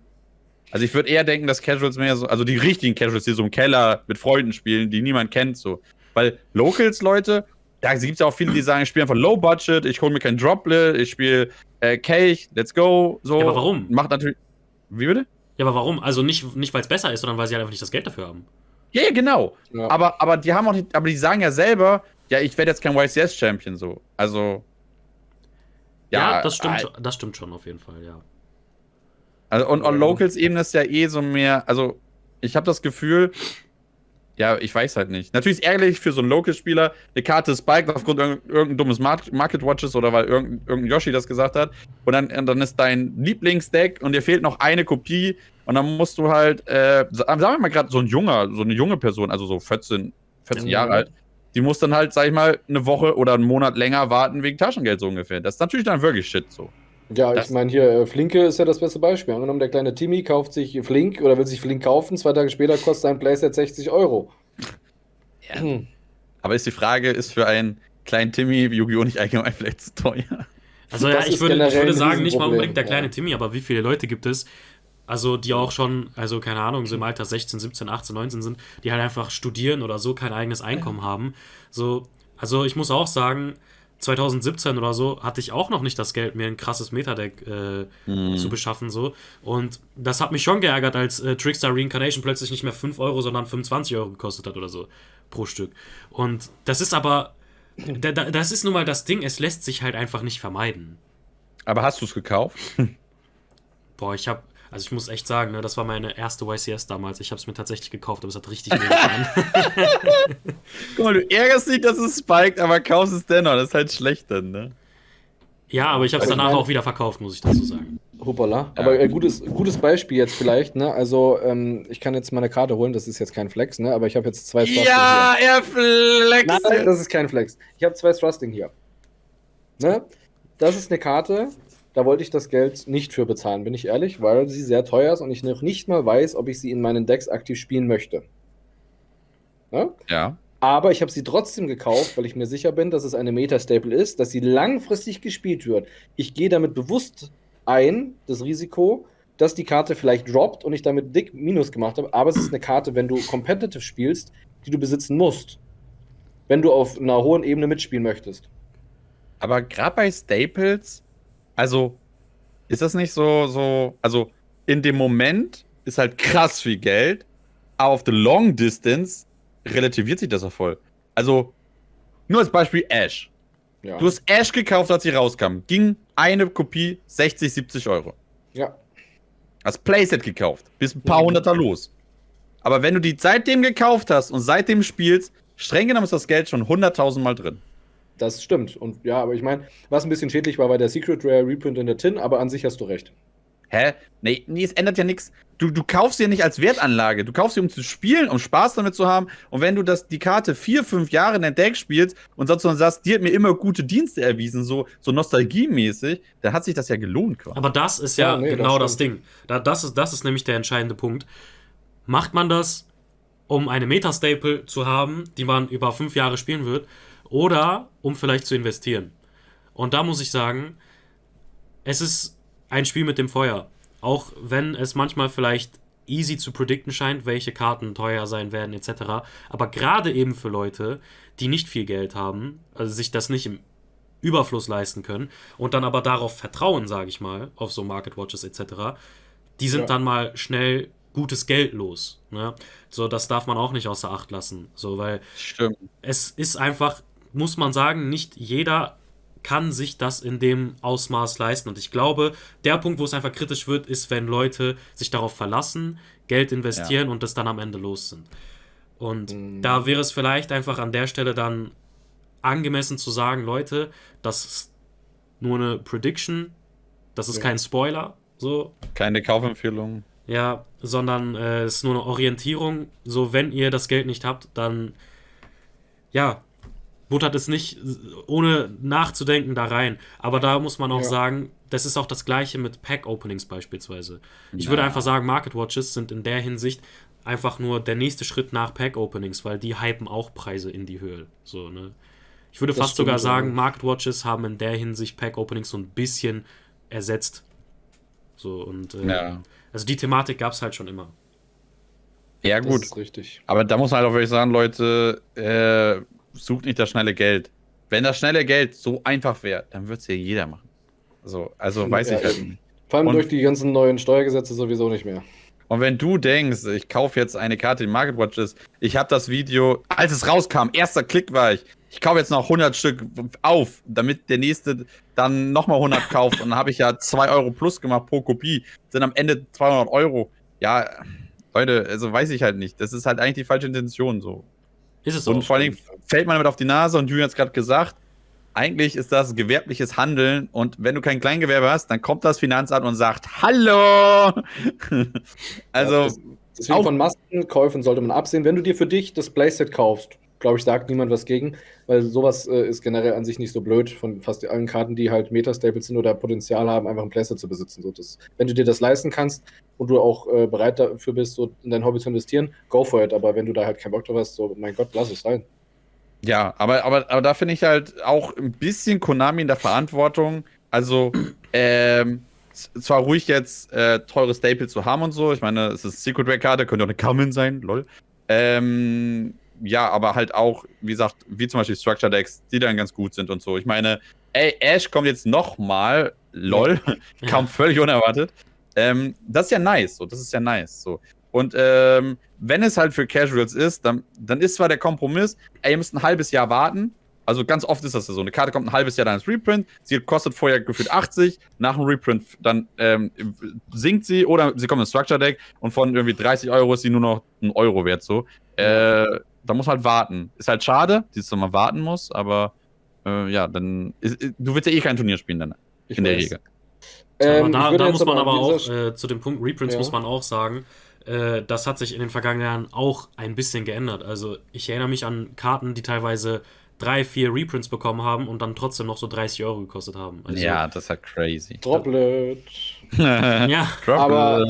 Also ich würde eher denken, dass Casuals mehr so, also die richtigen Casuals, die so im Keller mit Freunden spielen, die niemand kennt, so. Weil Locals, Leute, da gibt es ja auch viele, die sagen, ich spiele einfach Low Budget, ich hole mir kein Droplet, ich spiele äh, Cake, let's go, so. Ja, aber warum? Macht natürlich. Wie bitte? Ja, aber warum? Also nicht, nicht weil es besser ist, sondern weil sie halt einfach nicht das Geld dafür haben. Ja, ja genau. Ja. Aber, aber die haben auch nicht, aber die sagen ja selber, ja, ich werde jetzt kein YCS-Champion so. Also. Ja, ja das stimmt, äh, das stimmt schon auf jeden Fall, ja. Also, und on Locals-Ebene ist ja eh so mehr, also ich habe das Gefühl, ja, ich weiß halt nicht. Natürlich ist es ärgerlich für so einen Local-Spieler, eine Karte spiked aufgrund irgendein, irgendein dummes Market Watches oder weil irgendein, irgendein Yoshi das gesagt hat. Und dann, und dann ist dein Lieblingsdeck und dir fehlt noch eine Kopie. Und dann musst du halt, äh, sagen wir mal gerade so ein junger, so eine junge Person, also so 14, 14 ja. Jahre alt, die muss dann halt, sag ich mal, eine Woche oder einen Monat länger warten wegen Taschengeld so ungefähr. Das ist natürlich dann wirklich Shit so. Ja, das ich meine hier, äh, Flinke ist ja das beste Beispiel. Angenommen, der kleine Timmy kauft sich Flink oder will sich Flink kaufen, zwei Tage später kostet sein Playset 60 Euro. Ja. Hm. [CLEARS THROAT] Aber ist die Frage, ist für einen kleinen Timmy Yu-Gi-Oh! nicht allgemein vielleicht zu teuer? Also ja, ich würde, ich würde sagen, nicht mal unbedingt der kleine ja. Timmy, aber wie viele Leute gibt es, also die auch schon, also keine Ahnung, so im Alter 16, 17, 18, 19 sind, die halt einfach studieren oder so kein eigenes Einkommen haben. So, also ich muss auch sagen, 2017 oder so hatte ich auch noch nicht das Geld, mir ein krasses Metadeck äh, mhm. zu beschaffen. so Und das hat mich schon geärgert, als äh, Trickstar Reincarnation plötzlich nicht mehr 5 Euro, sondern 25 Euro gekostet hat oder so pro Stück. Und das ist aber, das ist nun mal das Ding, es lässt sich halt einfach nicht vermeiden. Aber hast du es gekauft? Boah, ich habe also ich muss echt sagen, ne, das war meine erste YCS damals. Ich habe es mir tatsächlich gekauft, aber es hat richtig weh getan. [LAUGHS] Guck mal, du ärgerst dich, dass es spiked, aber kaufst es dennoch. Das ist halt schlecht dann, ne? Ja, aber ich habe es also danach auch wieder verkauft, muss ich dazu sagen. Hoppala. Ja. Aber äh, gutes, gutes Beispiel jetzt vielleicht, ne? Also, ähm, ich kann jetzt meine Karte holen, das ist jetzt kein Flex, ne? Aber ich habe jetzt zwei Thrusting Ja, hier. er flext! Nein, das ist kein Flex. Ich habe zwei Thrusting hier. Ne? Das ist eine Karte, da wollte ich das Geld nicht für bezahlen, bin ich ehrlich, weil sie sehr teuer ist und ich noch nicht mal weiß, ob ich sie in meinen Decks aktiv spielen möchte. Ja. ja. Aber ich habe sie trotzdem gekauft, weil ich mir sicher bin, dass es eine Meta-Staple ist, dass sie langfristig gespielt wird. Ich gehe damit bewusst ein, das Risiko, dass die Karte vielleicht droppt und ich damit dick Minus gemacht habe. Aber es ist eine Karte, wenn du competitive spielst, die du besitzen musst. Wenn du auf einer hohen Ebene mitspielen möchtest. Aber gerade bei Staples also, ist das nicht so, so, also in dem Moment ist halt krass viel Geld, aber auf the long distance relativiert sich das auch voll. Also, nur als Beispiel Ash. Ja. Du hast Ash gekauft, als sie rauskam. Ging eine Kopie 60, 70 Euro. Ja. Hast Playset gekauft. Bist ein paar mhm. hunderter los. Aber wenn du die seitdem gekauft hast und seitdem spielst, streng genommen ist das Geld schon 100.000 Mal drin. Das stimmt. Und ja, aber ich meine, was ein bisschen schädlich war, war der Secret Rare Reprint in der Tin, aber an sich hast du recht. Hä? Nee, nee es ändert ja nichts. Du, du kaufst sie nicht als Wertanlage. Du kaufst sie, um zu spielen, um Spaß damit zu haben. Und wenn du das, die Karte vier, fünf Jahre in dein Deck spielst und sonst sagst, die hat mir immer gute Dienste erwiesen, so, so nostalgiemäßig, dann hat sich das ja gelohnt. Quasi. Aber das ist ja, ja nee, genau das, das Ding. Da, das, ist, das ist nämlich der entscheidende Punkt. Macht man das, um eine Meta-Staple zu haben, die man über fünf Jahre spielen wird? Oder um vielleicht zu investieren. Und da muss ich sagen, es ist ein Spiel mit dem Feuer. Auch wenn es manchmal vielleicht easy zu predikten scheint, welche Karten teuer sein werden etc. Aber gerade eben für Leute, die nicht viel Geld haben, also sich das nicht im Überfluss leisten können und dann aber darauf vertrauen, sage ich mal, auf so Market Watches etc., die sind ja. dann mal schnell gutes Geld los. Ne? So, das darf man auch nicht außer Acht lassen. So, weil Stimmt. es ist einfach muss man sagen, nicht jeder kann sich das in dem Ausmaß leisten. Und ich glaube, der Punkt, wo es einfach kritisch wird, ist, wenn Leute sich darauf verlassen, Geld investieren ja. und das dann am Ende los sind. Und mhm. da wäre es vielleicht einfach an der Stelle dann angemessen zu sagen, Leute, das ist nur eine Prediction, das ist ja. kein Spoiler, so. Keine Kaufempfehlung. Ja, sondern äh, es ist nur eine Orientierung. So, wenn ihr das Geld nicht habt, dann ja, buttert es nicht ohne nachzudenken da rein. Aber da muss man auch ja. sagen, das ist auch das gleiche mit Pack-Openings beispielsweise. Ich ja. würde einfach sagen, Market Watches sind in der Hinsicht einfach nur der nächste Schritt nach Pack-Openings, weil die hypen auch Preise in die Höhe. So, ne? Ich würde das fast sogar sagen, Market Watches haben in der Hinsicht Pack-Openings so ein bisschen ersetzt. So, und äh, ja. also die Thematik gab es halt schon immer. Ja, gut. Das ist richtig. Aber da muss man halt auch wirklich sagen, Leute, äh, sucht nicht das schnelle Geld. Wenn das schnelle Geld so einfach wäre, dann würde es ja jeder machen. So, also weiß ja, ich halt nicht. Vor allem und, durch die ganzen neuen Steuergesetze sowieso nicht mehr. Und wenn du denkst, ich kaufe jetzt eine Karte, die Market Watch ist, ich habe das Video, als es rauskam, erster Klick war ich, ich kaufe jetzt noch 100 Stück auf, damit der nächste dann nochmal 100 kauft. Und dann habe ich ja 2 Euro plus gemacht pro Kopie, sind am Ende 200 Euro. Ja, Leute, also weiß ich halt nicht. Das ist halt eigentlich die falsche Intention so. Ist es so. Und vor allen Dingen fällt man damit auf die Nase und Julian hat es gerade gesagt, eigentlich ist das gewerbliches Handeln und wenn du kein Kleingewerbe hast, dann kommt das Finanzamt und sagt Hallo! [LAUGHS] also. Ja, deswegen von Maskenkäufen sollte man absehen. Wenn du dir für dich das Playset kaufst, glaube ich, sagt niemand was gegen, weil sowas äh, ist generell an sich nicht so blöd von fast allen Karten, die halt Metastaples sind oder Potenzial haben, einfach ein Playset zu besitzen. So, das, wenn du dir das leisten kannst und du auch äh, bereit dafür bist, so in dein Hobby zu investieren, go for it. Aber wenn du da halt keinen Bock drauf hast, so, mein Gott, lass es sein. Ja, aber, aber, aber da finde ich halt auch ein bisschen Konami in der Verantwortung. Also, ähm, zwar ruhig jetzt äh, teure Staples zu haben und so. Ich meine, es ist Secret Rare Karte, könnte auch eine Common sein, lol. Ähm, ja, aber halt auch, wie gesagt, wie zum Beispiel Structure Decks, die dann ganz gut sind und so. Ich meine, ey, Ash kommt jetzt nochmal, lol, ja. [LAUGHS] kam völlig unerwartet. Ähm, das ist ja nice, so, das ist ja nice, so. Und ähm, wenn es halt für Casuals ist, dann, dann ist zwar der Kompromiss, ey, ihr müsst ein halbes Jahr warten. Also ganz oft ist das so. Eine Karte kommt ein halbes Jahr dann als Reprint, sie kostet vorher gefühlt 80, nach dem Reprint dann ähm, sinkt sie oder sie kommt in Structure Deck und von irgendwie 30 Euro ist sie nur noch ein Euro wert so. Äh, da muss man halt warten. Ist halt schade, dass man warten muss, aber äh, ja, dann ist, du willst ja eh kein Turnier spielen dann ich in weiß. der Regel. Ähm, da, da muss man aber auch äh, zu dem Punkt Reprints ja. muss man auch sagen, äh, das hat sich in den vergangenen Jahren auch ein bisschen geändert. Also ich erinnere mich an Karten, die teilweise drei, vier Reprints bekommen haben und dann trotzdem noch so 30 Euro gekostet haben. Also, ja, das ist halt crazy. Droplet. [LAUGHS] ja, aber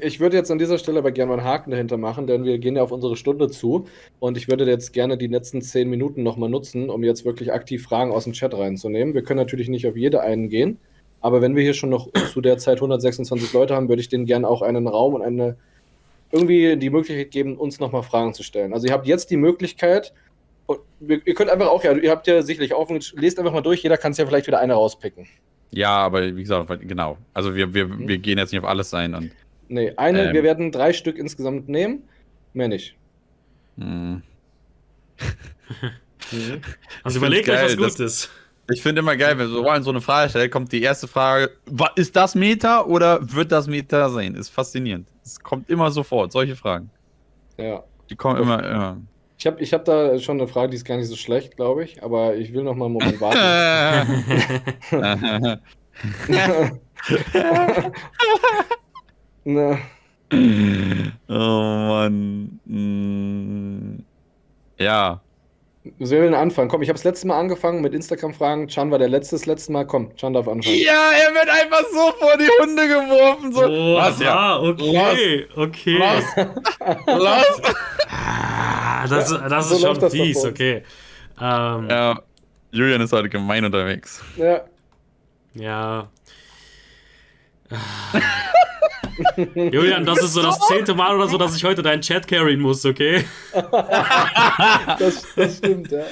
ich würde jetzt an dieser Stelle aber gerne mal einen Haken dahinter machen, denn wir gehen ja auf unsere Stunde zu und ich würde jetzt gerne die letzten zehn Minuten nochmal nutzen, um jetzt wirklich aktiv Fragen aus dem Chat reinzunehmen. Wir können natürlich nicht auf jede eingehen, aber wenn wir hier schon noch zu der Zeit 126 Leute haben, würde ich denen gerne auch einen Raum und eine irgendwie die Möglichkeit geben, uns nochmal Fragen zu stellen. Also ihr habt jetzt die Möglichkeit, ihr könnt einfach auch, ja, ihr habt ja sicherlich offen, lest einfach mal durch, jeder kann es ja vielleicht wieder eine rauspicken. Ja, aber wie gesagt, genau. Also wir, wir, mhm. wir gehen jetzt nicht auf alles ein. Und, nee, eine, ähm, wir werden drei Stück insgesamt nehmen, mehr nicht. Hm. [LAUGHS] mhm. Also überlegt euch was Gutes. Ich finde immer geil, wenn so Rollen so eine Frage stellt, kommt die erste Frage: Ist das Meta oder wird das Meta sein? Ist faszinierend. Es kommt immer sofort, solche Fragen. Ja. Die kommen immer, immer. Ich habe ich hab da schon eine Frage, die ist gar nicht so schlecht, glaube ich, aber ich will noch mal einen Moment [LAUGHS] warten. [LAUGHS] Na. Oh Mann. Hm. Ja. Wir will anfangen. Komm, ich habe das letzte Mal angefangen mit Instagram-Fragen. Chan war der letzte das letzte Mal. Komm, Chan darf anfangen. Ja, er wird einfach so vor die Hunde geworfen. So. Oh, Was, ja. okay, Los. okay. Los. Los. [LAUGHS] Ah, das, das so ist schon das fies, okay. Ähm, ja, Julian ist heute gemein unterwegs. Ja. Ja. [LAUGHS] Julian, das ist so das zehnte Mal oder so, dass ich heute deinen Chat carryen muss, okay? [LAUGHS] das, das, stimmt, ja.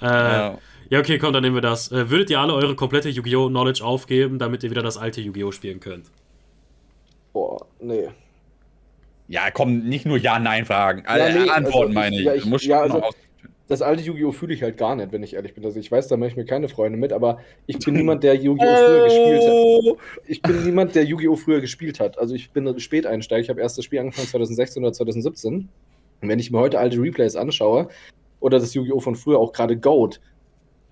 Äh, ja. okay, komm, dann nehmen wir das. Äh, würdet ihr alle eure komplette Yu-Gi-Oh! Knowledge aufgeben, damit ihr wieder das alte Yu-Gi-Oh! spielen könnt? Boah, nee. Ja, komm, nicht nur Ja-Nein-Fragen. Ja, nee, Antworten also, meine ich. Ja, ich ja, also, das alte Yu-Gi-Oh! fühle ich halt gar nicht, wenn ich ehrlich bin. Also ich weiß, da mache ich mir keine Freunde mit, aber ich bin niemand, der Yu-Gi-Oh! früher gespielt hat. Ich bin niemand, der Yu-Gi-Oh! früher gespielt hat. Also ich bin Späteinsteiger. Ich habe erst das Spiel angefangen 2016 oder 2017. Und wenn ich mir heute alte Replays anschaue, oder das Yu-Gi-Oh! von früher, auch gerade Goat,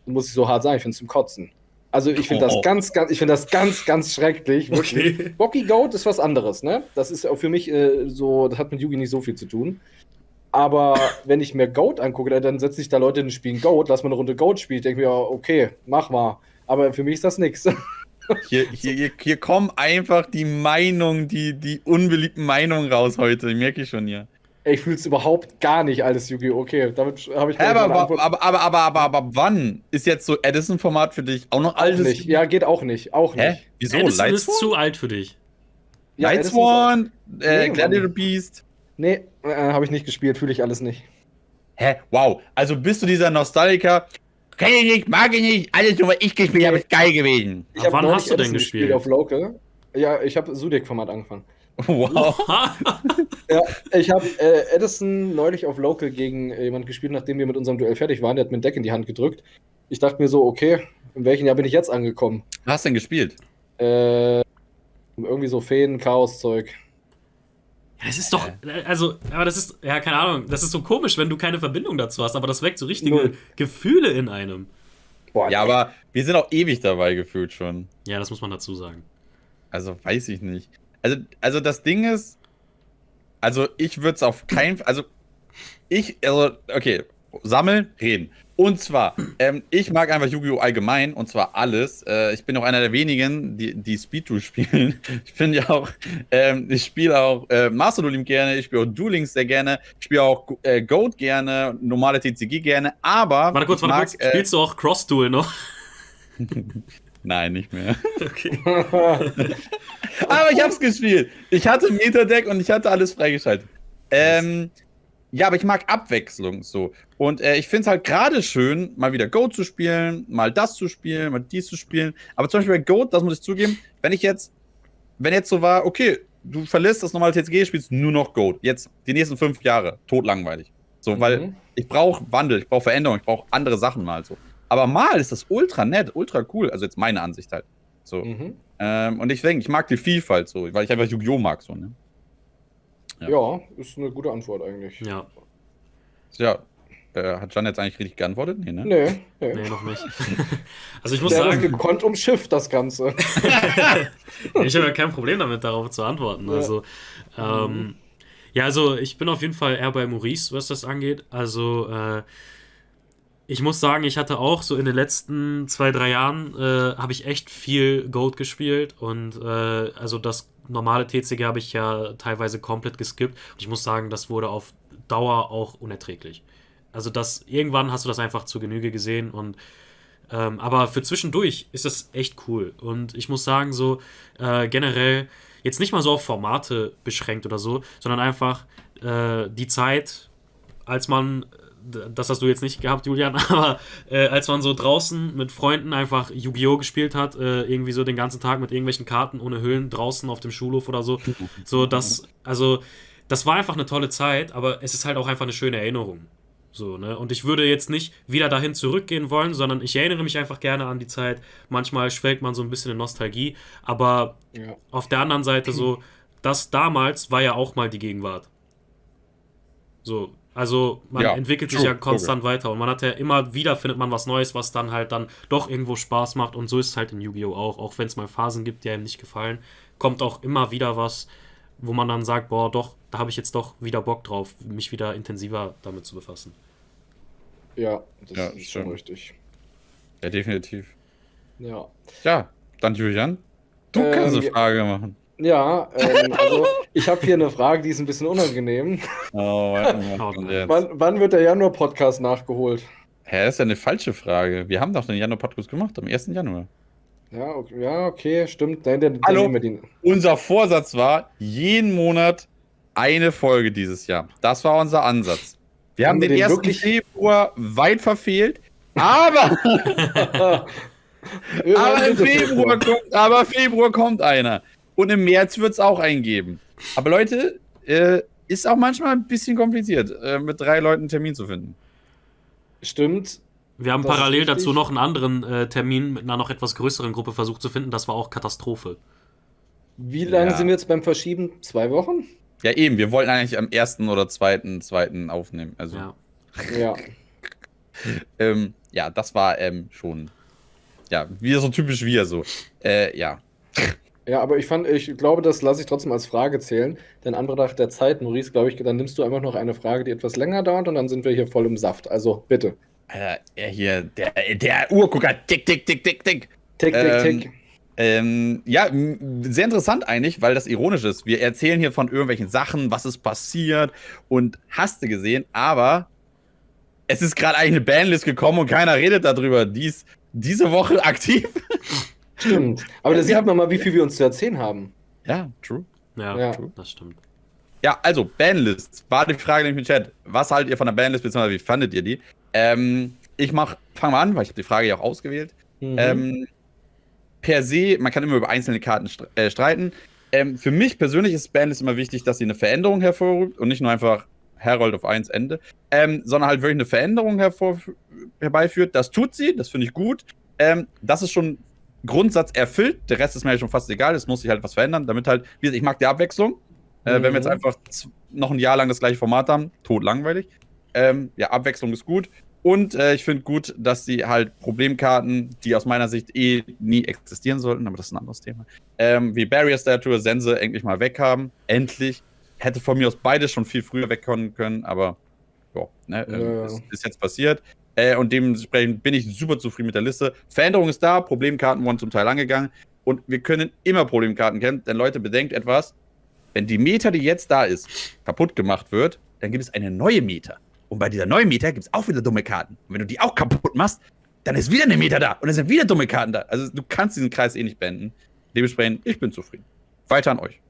muss ich so hart sagen, ich finde es zum Kotzen. Also ich finde Oh. das ganz, ganz, ich finde das ganz, ganz schrecklich. Wirklich. Okay. Bocky Goat ist was anderes, ne? Das ist auch für mich äh, so, das hat mit Yugi nicht so viel zu tun. Aber wenn ich mir Goat angucke, dann- setzen sich da Leute in ein Spiel Goat, lass mal eine Runde Goat spielen. Ich denke mir, ja, okay, mach mal. Aber für mich ist das nix. [LAUGHS] Hier, hier, hier, hier kommen einfach die Meinungen, die, die unbeliebten Meinungen raus heute. Merke ich schon hier. Ich fühle es überhaupt gar nicht alles Yu-Gi-Oh! Okay, damit habe ich ich, aber, aber, aber, aber, aber, aber, aber wann ist jetzt so Edison-Format für dich auch noch auch altes? nicht. Ja, geht auch nicht. Auch Hä? nicht. Wieso? Edison ist Lightsworn? zu alt für dich. Ja, ist Lightsworn? Äh, Nee, Gladiator. Beast? Nee, äh, habe ich nicht gespielt, fühle ich alles nicht. Hä? Wow. Also bist du dieser Nostalgiker? Kenn ich nicht, mag ich nicht. Alles nur, was ich gespielt habe, ist geil gewesen. Ich Ab hab wann hast du denn Edison gespielt? auf Local. Ja, ich habe Sudik-Format angefangen. Wow. [LAUGHS] Ja, ich habe äh, Edison neulich auf Local gegen äh, jemand gespielt, nachdem wir mit unserem Duell fertig waren. Der hat mir ein Deck in die Hand gedrückt. Ich dachte mir so, okay, in welchem Jahr bin ich jetzt angekommen? Was hast du denn gespielt? Äh, irgendwie so Feen, Chaos-Zeug. Ja, das ist doch, also, aber das ist, ja, keine Ahnung, das ist so komisch, wenn du keine Verbindung dazu hast, aber das weckt so richtige Null. Gefühle in einem. Boah, Ja, aber wir sind auch ewig dabei gefühlt schon. Ja, das muss man dazu sagen. Also weiß ich nicht. Also, also das Ding ist, also ich würde es auf keinen also ich, also, okay, sammeln, reden. Und zwar, ähm, ich mag einfach Yu-Gi-Oh! allgemein und zwar alles. Äh, ich bin auch einer der wenigen, die, die Speedrun spielen. [LAUGHS] Ich bin ja auch, ähm, ich spiele auch äh, Master Dueling gerne, ich spiele auch Duel Links sehr gerne, ich spiele auch äh, Goat gerne, normale TCG gerne, aber. Warte kurz, warte mag, kurz, spielst du auch Cross-Duel noch? [LAUGHS] [LAUGHS] Nein, nicht mehr. Okay. Aber ich hab's gespielt. Ich hatte ein Meta-Deck und ich hatte alles freigeschaltet. Ähm, ja, aber ich mag Abwechslung so. Und äh, ich finde es halt gerade schön, mal wieder Go zu spielen, mal das zu spielen, mal dies zu spielen. Aber zum Beispiel bei Go, das muss ich zugeben, wenn ich jetzt, wenn jetzt so war, okay, du verlässt das normale TCG, spielst nur noch Go. Jetzt die nächsten fünf Jahre, totlangweilig. So, weil Mhm. ich brauche Wandel, ich brauche Veränderung, ich brauche andere Sachen mal so. Aber mal ist das ultra nett, ultra cool. Also jetzt meine Ansicht halt. So. Mhm. Ähm, und ich denke, ich mag die Vielfalt so, weil ich einfach Yu-Gi-Oh! mag so, ne? Ja. Ja, ist eine gute Antwort eigentlich. Ja, Ja. Äh, hat Jan jetzt eigentlich richtig geantwortet? Nee, ne? Nee, nee. nee, noch nicht. [LAUGHS] Also ich muss Der sagen, gekonnt umschifft, das Ganze. [LAUGHS] ich habe ja kein Problem damit, darauf zu antworten. Ja. Also, ähm, ja, also ich bin auf jeden Fall eher bei Maurice, was das angeht. Also, äh, ich muss sagen, ich hatte auch so in den letzten zwei, drei Jahren, äh, habe ich echt viel Gold gespielt und äh, also das normale TCG habe ich ja teilweise komplett geskippt. Und ich muss sagen, das wurde auf Dauer auch unerträglich. Also das, irgendwann hast du das einfach zu Genüge gesehen und ähm, aber für zwischendurch ist das echt cool. Und ich muss sagen, so äh, generell jetzt nicht mal so auf Formate beschränkt oder so, sondern einfach äh, die Zeit, als man, das hast du jetzt nicht gehabt, Julian, [LAUGHS] aber äh, als man so draußen mit Freunden einfach Yu-Gi-Oh! gespielt hat, äh, irgendwie so den ganzen Tag mit irgendwelchen Karten ohne Hüllen draußen auf dem Schulhof oder so. So, das, also, das war einfach eine tolle Zeit, aber es ist halt auch einfach eine schöne Erinnerung. So, ne? Und ich würde jetzt nicht wieder dahin zurückgehen wollen, sondern ich erinnere mich einfach gerne an die Zeit. Manchmal schwelgt man so ein bisschen in Nostalgie, aber Ja. auf der anderen Seite so, das damals war ja auch mal die Gegenwart. So, also man Ja, entwickelt sich true, ja konstant weiter und man hat ja immer wieder findet man was Neues, was dann halt dann doch irgendwo Spaß macht und so ist es halt in Yu-Gi-Oh! auch, auch wenn es mal Phasen gibt, die einem nicht gefallen, kommt auch immer wieder was, wo man dann sagt, boah, doch, da habe ich jetzt doch wieder Bock drauf, mich wieder intensiver damit zu befassen. Ja, das Ja, ist schon richtig. Ja, definitiv. Ja. Ja, dann Julian. Du Ähm, kannst eine ja. Frage machen. Ja, ähm, also ich habe hier eine Frage, die ist ein bisschen unangenehm. Oh, warte mal. Oh. Wann, wann wird der Januar-Podcast nachgeholt? Hä, das ist ja eine falsche Frage. Wir haben doch den Januar-Podcast gemacht, am 1. Januar. Ja, okay, ja, okay stimmt. Nein, dann, dann Hallo? wir. Unser Vorsatz war, jeden Monat eine Folge dieses Jahr. Das war unser Ansatz. Wir haben, Haben wir den, den 1. wirklich- Februar weit verfehlt, aber, [LAUGHS] aber, im Februar kommt, aber Februar kommt einer. Und im März wird es auch einen geben. Aber Leute, äh, ist auch manchmal ein bisschen kompliziert, äh, mit drei Leuten einen Termin zu finden. Stimmt. Wir haben Das parallel dazu noch einen anderen äh, Termin mit einer noch etwas größeren Gruppe versucht zu finden. Das war auch Katastrophe. Wie lange Ja. sind wir jetzt beim Verschieben? Zwei Wochen? Ja, eben, wir wollten eigentlich am 1. oder 2. 2. aufnehmen. Also, Ja. Ja. [LAUGHS] ähm, ja, das war ähm, schon ja, wieder so typisch wir so. Äh, ja. Ja, aber ich fand, ich glaube, das lasse ich trotzdem als Frage zählen. Denn Anbetracht der Zeit, Maurice, glaube ich, dann nimmst du einfach noch eine Frage, die etwas länger dauert und dann sind wir hier voll im Saft. Also bitte. Alter, er hier, der, der Uhrgucker, tick, tick, tick, tick, tick. Tick, tick, Ähm, tick. Ähm, ja, sehr interessant eigentlich, weil das ironisch ist. Wir erzählen hier von irgendwelchen Sachen, was ist passiert und hast du gesehen, aber es ist gerade eigentlich eine Banlist gekommen und keiner redet darüber. Die ist diese Woche [LAUGHS] aktiv. Stimmt. Aber da sieht haben- man mal, wie viel wir uns zu erzählen haben. Ja, true. Ja, Ja. das stimmt. Ja, also, Banlist. War die Frage nämlich im Chat. Was haltet ihr von der Banlist, beziehungsweise wie fandet ihr die? Ähm, ich mach, fang mal an, weil ich habe die Frage ja auch ausgewählt. Mhm. Ähm, per se, man kann immer über einzelne Karten stre äh, streiten. Ähm, für mich persönlich ist Banlist immer wichtig, dass sie eine Veränderung hervorruft und nicht nur einfach Herald auf 1 Ende, ähm, sondern halt wirklich eine Veränderung hervor herbeiführt. Das tut sie, das finde ich gut. Ähm, das ist schon Grundsatz erfüllt. Der Rest ist mir halt schon fast egal. Es muss sich halt was verändern, damit halt, wie gesagt, ich mag die Abwechslung. Äh, Wenn wir jetzt Mhm. einfach noch ein Jahr lang das gleiche Format haben, tot langweilig. Ähm, ja, Abwechslung ist gut. Und äh, ich finde gut, dass sie halt Problemkarten, die aus meiner Sicht eh nie existieren sollten, aber das ist ein anderes Thema, ähm, wie Barrier Statue, Sense endlich mal weghaben. Endlich. Hätte von mir aus beides schon viel früher wegkommen können, aber ja, ne, ähm, Ja. ist, ist jetzt passiert. Äh, und dementsprechend bin ich super zufrieden mit der Liste. Veränderung ist da, Problemkarten wurden zum Teil angegangen. Und wir können immer Problemkarten kennen, denn Leute, bedenkt etwas, wenn die Meta, die jetzt da ist, kaputt gemacht wird, dann gibt es eine neue Meta. Und bei dieser neuen Meta gibt es auch wieder dumme Karten. Und wenn du die auch kaputt machst, dann ist wieder eine Meta da. Und dann sind wieder dumme Karten da. Also du kannst diesen Kreis eh nicht beenden. Dementsprechend, ich bin zufrieden. Weiter an euch.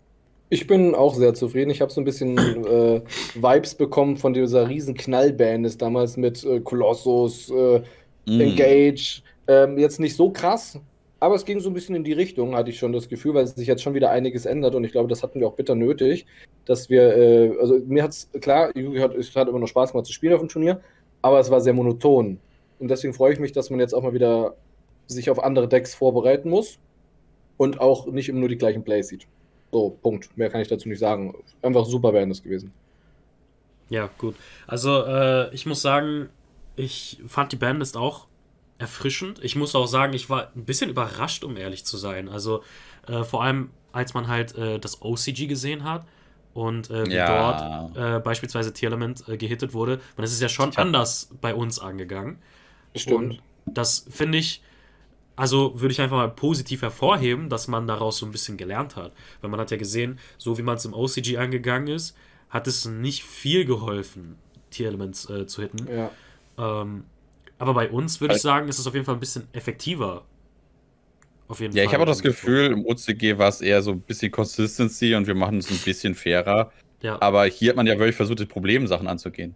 Ich bin auch sehr zufrieden. Ich habe so ein bisschen äh, Vibes bekommen von dieser riesen Knallband damals mit äh, Colossus, äh, Mm. Engage. Ähm, jetzt nicht so krass, aber es ging so ein bisschen in die Richtung, hatte ich schon das Gefühl, weil sich jetzt schon wieder einiges ändert und ich glaube, das hatten wir auch bitter nötig, dass wir, äh, also mir hat es, klar, Yu-Gi-Oh! hat, es hat immer noch Spaß gemacht zu spielen auf dem Turnier, aber es war sehr monoton. Und deswegen freue ich mich, dass man jetzt auch mal wieder sich auf andere Decks vorbereiten muss und auch nicht immer nur die gleichen Plays sieht. So, Punkt. Mehr kann ich dazu nicht sagen. Einfach super wären das gewesen. Ja, gut. Also, äh, ich muss sagen, ich fand die Bandlist auch erfrischend. Ich muss auch sagen, ich war ein bisschen überrascht, um ehrlich zu sein. Also, äh, vor allem, als man halt äh, das OCG gesehen hat und äh, wie Ja. dort äh, beispielsweise T-Element äh, gehittet wurde. Und das ist ja schon hab- anders bei uns angegangen. Stimmt. Und das finde ich, also würde ich einfach mal positiv hervorheben, dass man daraus so ein bisschen gelernt hat. Weil man hat ja gesehen, so wie man es im OCG angegangen ist, hat es nicht viel geholfen, Tier-Elements äh, zu hitten. Ja. Ähm, aber bei uns würde ich Also- sagen, ist es auf jeden Fall ein bisschen effektiver. Auf jeden Ja, Fall. ich habe auch das Gefühl, im OCG war es eher so ein bisschen Consistency und wir machen es ein bisschen fairer. Ja, Aber hier hat man ja wirklich versucht, die Problemsachen anzugehen.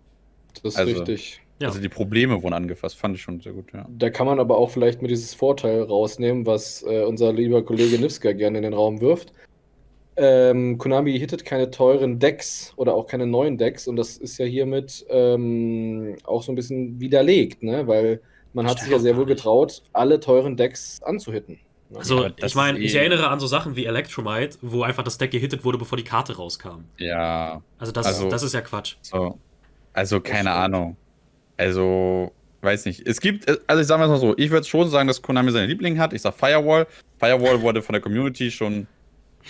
Das ist Also- richtig. Ja. Also die Probleme wurden angefasst, fand ich schon sehr gut, ja. Da kann man aber auch vielleicht mit dieses Vorteil rausnehmen, was äh, unser lieber Kollege Nivska gerne in den Raum wirft. Ähm, Konami hittet keine teuren Decks oder auch keine neuen Decks und das ist ja hiermit ähm, auch so ein bisschen widerlegt, ne? weil man hat sich ja sehr wohl getraut, alle teuren Decks anzuhitten. ne? Also, das ich meine, ich erinnere an so Sachen wie Electromite, wo einfach das Deck gehittet wurde, bevor die Karte rauskam. Ja, Also, das, Also- das ist ja Quatsch. so. Also, keine. Ahnung. Also, weiß nicht. Es gibt, also ich sage mal so, ich würde schon sagen, dass Konami seine Liebling hat. Ich sag Firewall. Firewall wurde von der Community schon ein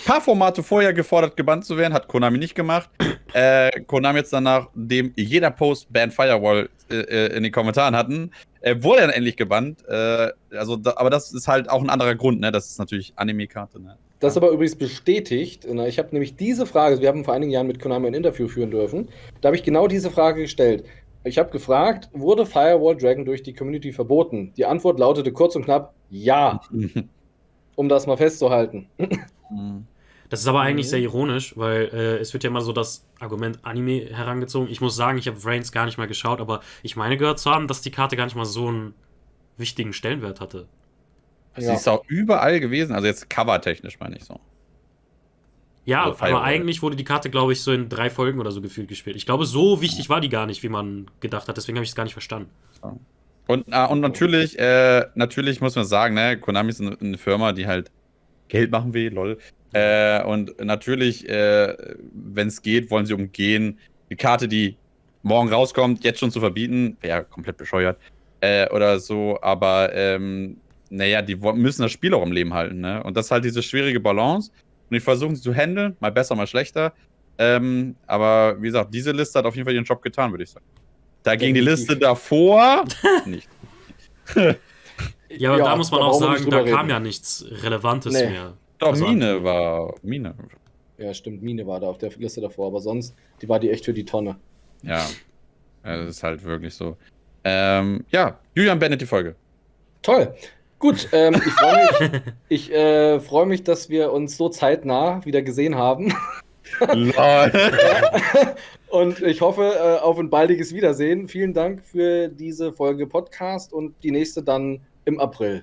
paar Formate vorher gefordert, gebannt zu werden. Hat Konami nicht gemacht. [CLEARS THROAT] Äh, Konami jetzt danach, dem jeder Post Ban Firewall äh, äh, in den Kommentaren hatten, äh, wurde dann endlich gebannt. Äh, also, da, aber das ist halt auch ein anderer Grund, ne? Das ist natürlich Anime-Karte, ne? Das ist aber übrigens bestätigt. Na, Ich habe nämlich diese Frage, wir haben vor einigen Jahren mit Konami ein Interview führen dürfen, da habe ich genau diese Frage gestellt. Ich habe gefragt, wurde Firewall Dragon durch die Community verboten? Die Antwort lautete kurz und knapp, ja, [LAUGHS] um das mal festzuhalten. [LAUGHS] Das ist aber eigentlich Mhm. sehr ironisch, weil äh, es wird ja immer so das Argument Anime herangezogen. Ich muss sagen, ich habe Vrains gar nicht mal geschaut, aber ich meine gehört zu haben, dass die Karte gar nicht mal so einen wichtigen Stellenwert hatte. Sie ist auch überall gewesen, also jetzt covertechnisch meine ich so. Ja, Also aber eigentlich wurde die Karte, glaube ich, so in drei Folgen oder so gefühlt gespielt. Ich glaube, so wichtig war die gar nicht, wie man gedacht hat. Deswegen habe ich es gar nicht verstanden. Und, ah, und natürlich, äh, natürlich muss man sagen, ne, Konami ist eine, eine Firma, die halt Geld machen will, lol. Äh, und natürlich, äh, wenn es geht, wollen sie umgehen, die Karte, die morgen rauskommt, jetzt schon zu verbieten, wäre komplett bescheuert. Äh, oder so, aber ähm, naja, die müssen das Spiel auch im Leben halten, ne? Und das ist halt diese schwierige Balance. Und ich versuche sie zu handeln, mal besser, mal schlechter. Ähm, aber wie gesagt, diese Liste hat auf jeden Fall ihren Job getan, würde ich sagen. Dagegen die Liste davor [LAUGHS] nicht. ja, aber ja, da muss man auch sagen, da kam ja nichts Relevantes nee. mehr. Doch, also Mine war. Mine. Ja, stimmt, Mine war da auf der Liste davor, aber sonst, die war die echt für die Tonne. Ja. Das ist halt wirklich so. Ähm, ja, Julian Bennett die Folge. Toll. Gut, ähm, ich freue mich, [LAUGHS] ich, äh, freu mich, dass wir uns so zeitnah wieder gesehen haben. [LAUGHS] Und ich hoffe äh, auf ein baldiges Wiedersehen. Vielen Dank für diese Folge Podcast und die nächste dann im April.